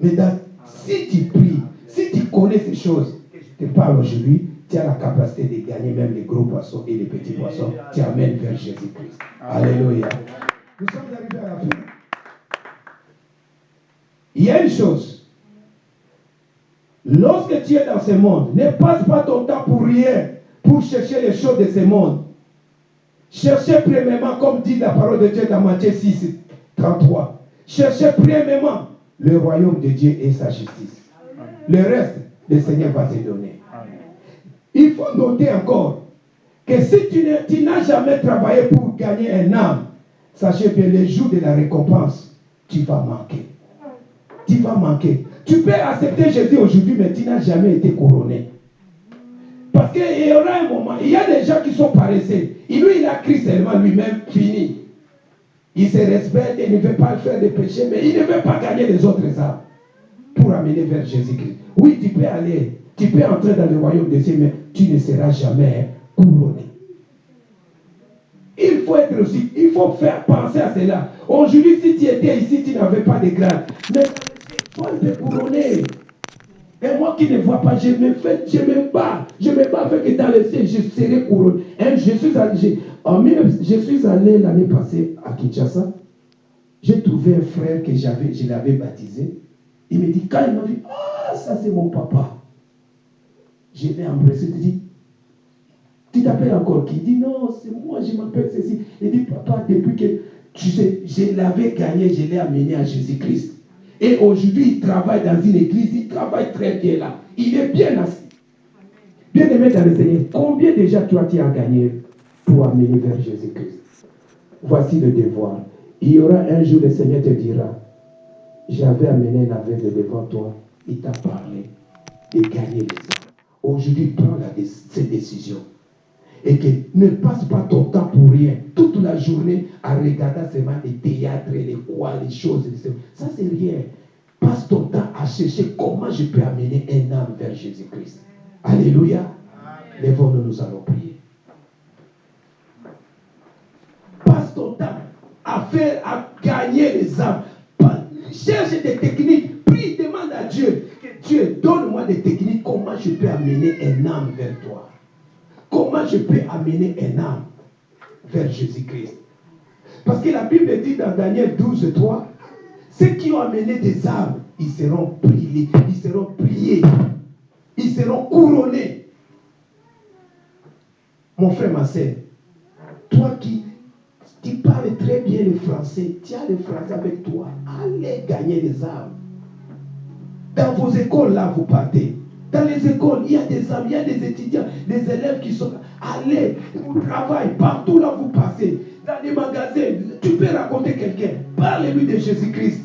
Mais si tu pries, si tu connais ces choses, je te parle aujourd'hui, tu as la capacité de gagner même les gros poissons et les petits poissons. Tu amènes vers Jésus-Christ. Alléluia. Nous sommes arrivés à la fin. Il y a une chose. Lorsque tu es dans ce monde, ne passe pas ton temps pour rien, pour chercher les choses de ce monde. Cherchez premièrement, comme dit la parole de Dieu dans Matthieu 6, 33. Cherchez premièrement le royaume de Dieu et sa justice. Le reste, le Seigneur va te donner. Il faut noter encore que si tu n'as jamais travaillé pour gagner un âme, sachez bien, le jour de la récompense, tu vas manquer. Tu vas manquer. Tu peux accepter Jésus aujourd'hui, mais tu n'as jamais été couronné. Parce qu'il y aura un moment, il y a des gens qui sont paresseux. Et lui, il a Christ seulement lui-même fini. Il se respecte, il ne veut pas faire de péché, mais il ne veut pas gagner les autres âmes pour amener vers Jésus-Christ. Oui, tu peux aller, tu peux entrer dans le royaume des cieux, mais tu ne seras jamais couronné. Il faut être aussi, il faut faire penser à cela. Aujourd'hui, si tu étais ici, tu n'avais pas de grade. Mais toi, tu es couronné. Et moi qui ne vois pas, je me fais, je me bats. Je me bats avec dans le ciel, je serai couronné. Hein, je suis allé, j'ai- en 19 je suis allé l'année passée à Kinshasa. J'ai trouvé un frère que j'avais, je l'avais baptisé. Il me dit, quand il m'a dit, ah, ça c'est mon papa. Je l'ai embrassé, il dit, tu t'appelles encore qui? Il dit, non, c'est moi, je m'appelle ceci. Il dit, papa, depuis que tu sais, je l'avais gagné, je l'ai amené à Jésus-Christ. Et aujourd'hui, il travaille dans une église, il travaille très bien là. Il est bien assis. Bien aimé dans le Seigneur, combien déjà toi tu as gagné pour amener vers Jésus-Christ? Voici le devoir. Il y aura un jour, le Seigneur te dira, j'avais amené un aveugle devant toi, il t'a parlé de gagner les âmes. Aujourd'hui, prends la cette décision. Et que ne passe pas ton temps pour rien, toute la journée à regarder seulement les théâtres, les quoi, les choses. les- Ça, c'est rien. Passe ton temps à chercher comment je peux amener un âme vers Jésus-Christ. Alléluia. Lèvons-nous, nous allons prier. Passe ton temps à faire, à gagner les âmes. Cherche des techniques. Prie, demande à Dieu que Dieu donne-moi des techniques. Comment je peux amener un âme vers toi Comment je peux amener un âme vers Jésus-Christ? Parce que la Bible dit dans Daniel 12, 3, ceux qui ont amené des âmes, ils seront priés, ils seront priés, ils seront couronnés. Mon frère, ma soeur, toi qui parles très bien le français, as le français avec toi, allez gagner les âmes. Dans vos écoles, là, vous partez. Dans les écoles, il y a des âmes, il y a des étudiants, des élèves qui sont. Allez, au travail, partout là vous passez. Dans les magasins, tu peux raconter quelqu'un. Parle-lui de Jésus-Christ.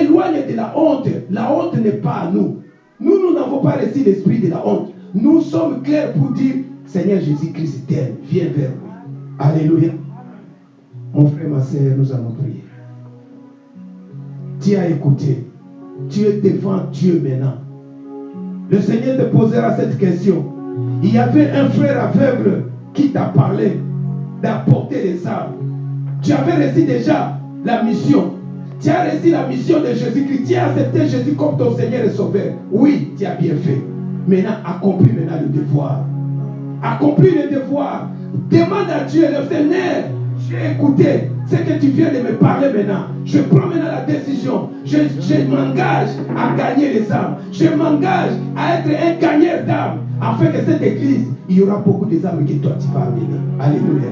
Éloigne de la honte. La honte n'est pas à nous. Nous, nous n'avons pas reçu l'esprit de la honte. Nous sommes clairs pour dire, Seigneur Jésus-Christ viens vers nous. Alléluia. Mon frère, ma soeur, nous allons prier. Tu as écouté. Tu es devant Dieu maintenant. Le Seigneur te posera cette question. Il y avait un frère aveugle qui t'a parlé d'apporter les âmes. Tu avais reçu déjà la mission. Tu as reçu la mission de Jésus-Christ. Tu as accepté Jésus comme ton Seigneur et Sauveur. Oui, tu as bien fait. Maintenant, accomplis maintenant le devoir. Accomplis le devoir. Demande à Dieu, le Seigneur, j'ai écouté ce que tu viens de me parler maintenant. Je prends maintenant la décision. Je, m'engage à gagner les âmes. Je m'engage à être un gagneur d'âmes. Afin que cette église, il y aura beaucoup d'âmes que toi tu vas amener. Alléluia.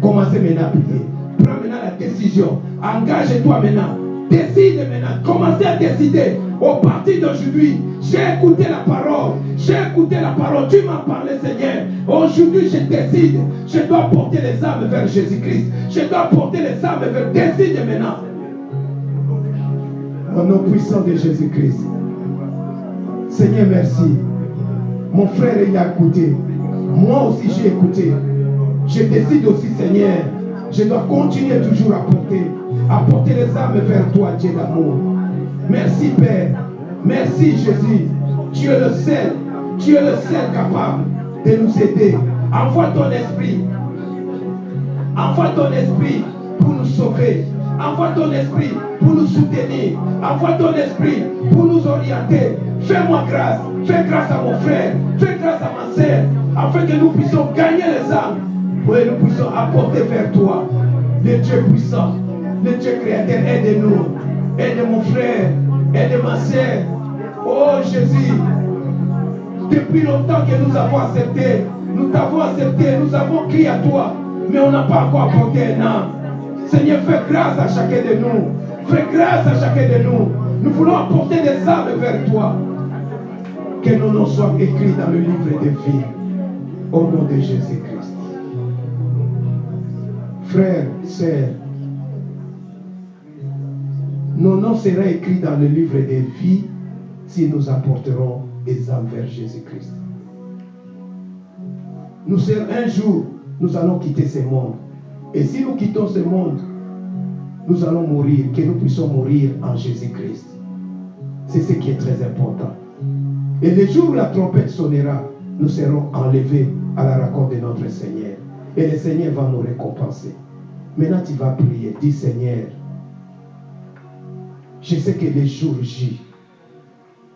Commencez maintenant à prier. Prends maintenant la décision. Engage-toi maintenant. Décide maintenant. Commencez à décider. Au parti d'aujourd'hui, j'ai écouté la parole. J'ai écouté la parole. Tu m'as parlé, Seigneur. Aujourd'hui, je décide. Je dois porter les âmes vers Jésus-Christ. Je dois porter les âmes vers. Décide maintenant. Au nom puissant de Jésus-Christ. Seigneur, merci. Mon frère, il a écouté. Moi aussi, j'ai écouté. Je décide aussi, Seigneur, je dois continuer toujours à porter, à porter les âmes vers toi, Dieu d'amour. Merci, Père. Merci, Jésus. Tu es le seul, tu es le seul capable de nous aider. Envoie ton esprit. Envoie ton esprit pour nous sauver. Envoie ton esprit pour nous soutenir. Envoie ton esprit pour nous orienter. Fais-moi grâce. Fais grâce à mon frère. Fais grâce à ma soeur. Afin que nous puissions gagner les âmes. Pour que nous puissions apporter vers toi. Le Dieu puissant. Le Dieu créateur. Aide-nous. Aide mon frère. Aide ma soeur. Oh Jésus. Depuis longtemps que nous avons accepté. Nous t'avons accepté. Nous avons crié à toi. Mais on n'a pas encore apporté un âme. Seigneur, fais grâce à chacun de nous. Fais grâce à chacun de nous. Nous voulons apporter des âmes vers toi. Que nos noms soient écrits dans le livre de vie. Au nom de Jésus-Christ. Frères, sœurs, nos noms seront écrits dans le livre de vie si nous apporterons des âmes vers Jésus-Christ. Nous serons un jour, nous allons quitter ce monde. Et si nous quittons ce monde, nous allons mourir, que nous puissions mourir en Jésus-Christ. C'est ce qui est très important. Et le jour où la trompette sonnera, nous serons enlevés à la rencontre de notre Seigneur. Et le Seigneur va nous récompenser. Maintenant, tu vas prier. Dis Seigneur, je sais que le jour J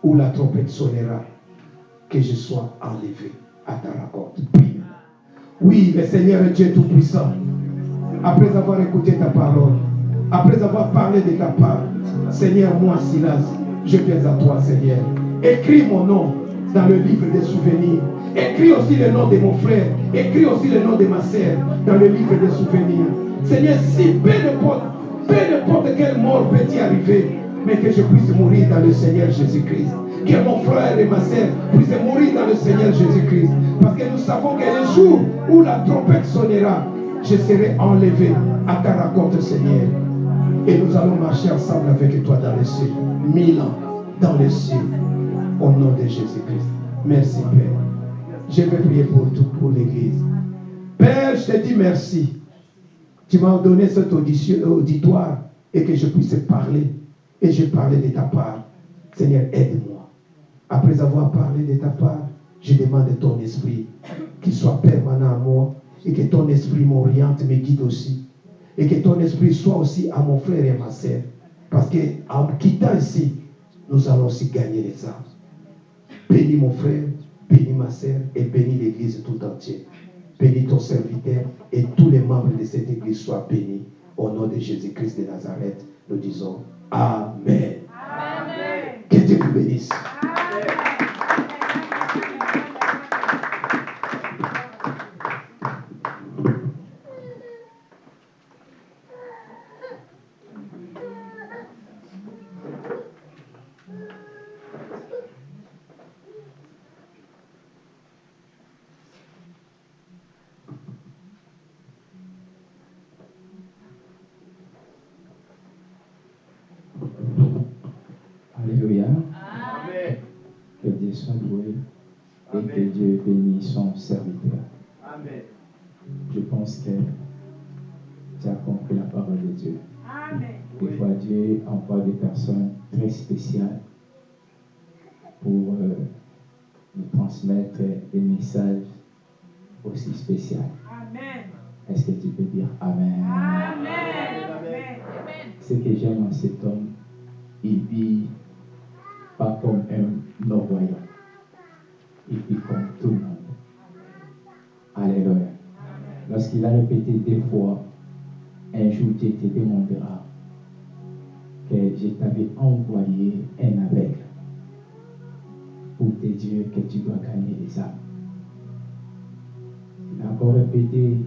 où la trompette sonnera, que je sois enlevé à ta rencontre. Oui, le Seigneur est Dieu Tout-Puissant. Après avoir écouté ta parole, après avoir parlé de ta part, Seigneur, moi, Silas, je viens à toi, Seigneur. Écris mon nom dans le livre des souvenirs. Écris aussi le nom de mon frère. Écris aussi le nom de ma sœur dans le livre des souvenirs. Seigneur, si peu importe, peu importe quelle mort peut y arriver, mais que je puisse mourir dans le Seigneur Jésus-Christ. Que mon frère et ma sœur puissent mourir dans le Seigneur Jésus-Christ. Parce que nous savons que le jour où la trompette sonnera, je serai enlevé à ta rencontre, Seigneur. Et nous allons marcher ensemble avec toi dans les cieux. Mille ans dans les cieux. Au nom de Jésus-Christ. Merci, Père. Je vais prier pour tout, pour l'Église. Père, je te dis merci. Tu m'as donné cet auditoire et que je puisse parler. Et je parlais de ta part. Seigneur, aide-moi. Après avoir parlé de ta part, je demande ton esprit qui soit permanent à moi et que ton esprit m'oriente, me guide aussi. Et que ton esprit soit aussi à mon frère et à ma sœur. Parce qu'en quittant ici, nous allons aussi gagner les âmes. Bénis mon frère, bénis ma sœur et bénis l'église tout entière. Bénis ton serviteur et tous les membres de cette église soient bénis. Au nom de Jésus-Christ de Nazareth, nous disons Amen. Amen. Que Dieu vous bénisse. Que tu as compris la parole de Dieu. Amen. Des Oui. fois, Dieu envoie des personnes très spéciales pour euh, nous transmettre des messages aussi spéciaux. Amen. Est-ce que tu peux dire Amen? Amen. Amen. Ce que j'aime en cet homme, il vit pas comme un non-voyant. Il vit comme tout le monde. Alléluia. Lorsqu'il a répété deux fois, un jour Dieu te demandera que je t'avais envoyé un aveugle pour te dire que tu dois gagner les âmes. Il a encore répété,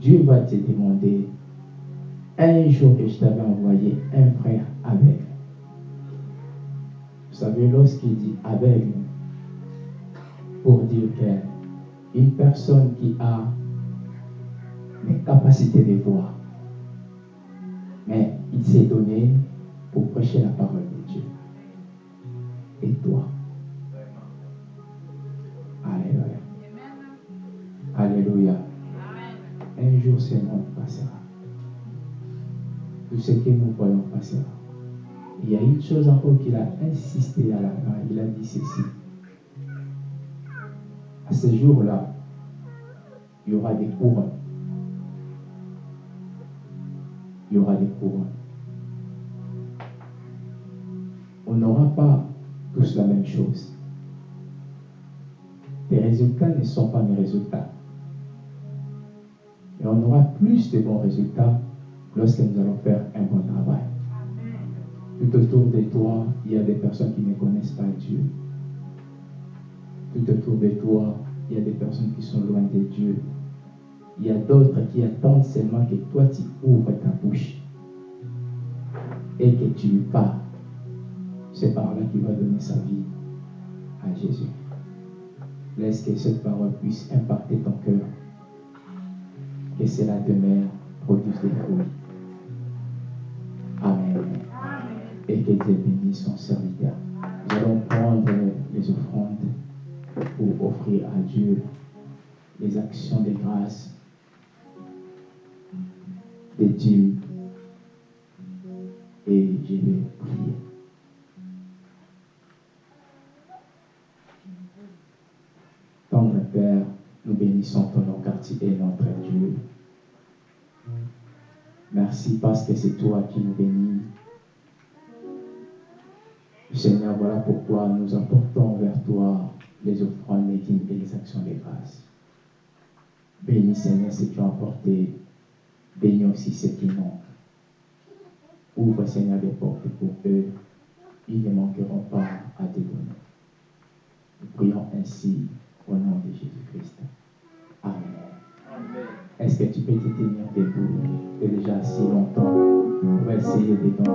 Dieu va te demander un jour que je t'avais envoyé un frère aveugle. Vous savez, lorsqu'il dit aveugle, pour dire qu'une personne qui a l'incapacité de voir. Mais il s'est donné pour prêcher la parole de Dieu. Et toi? Alléluia. Alléluia. Un jour, ce monde passera. Tout ce que nous voyons passera. Il y a une chose encore qu'il a insisté à la fin. Il a dit ceci. À ce jour-là, il y aura des courants il y aura des courants. On n'aura pas tous la même chose. Tes résultats ne sont pas mes résultats. Et on aura plus de bons résultats lorsque nous allons faire un bon travail. Tout autour de toi, il y a des personnes qui ne connaissent pas Dieu. Tout autour de toi, il y a des personnes qui sont loin de Dieu. Il y a d'autres qui attendent seulement que toi tu ouvres ta bouche et que tu lui parles. C'est par là qu'il va donner sa vie à Jésus. Laisse que cette parole puisse impacter ton cœur. Que cela demeure, produise des fruits. Amen. Et que Dieu bénisse son serviteur. Nous allons prendre les offrandes pour offrir à Dieu les actions de grâce, des dîmes. Et je vais prier. Tendre Père, nous bénissons ton nom car tu es notre Dieu. Merci parce que c'est toi qui nous bénis. Seigneur, voilà pourquoi nous apportons vers toi les offrandes, les et les actions de grâce. Bénis Seigneur ce qui ont apporté. Bénis aussi ceux qui manquent. Ouvre, Seigneur, les portes pour eux. Ils ne manqueront pas à tes bonheurs. Nous prions ainsi au nom de Jésus-Christ. Amen. Est-ce que tu peux te tenir debout, tu es déjà si longtemps, pour essayer de danser?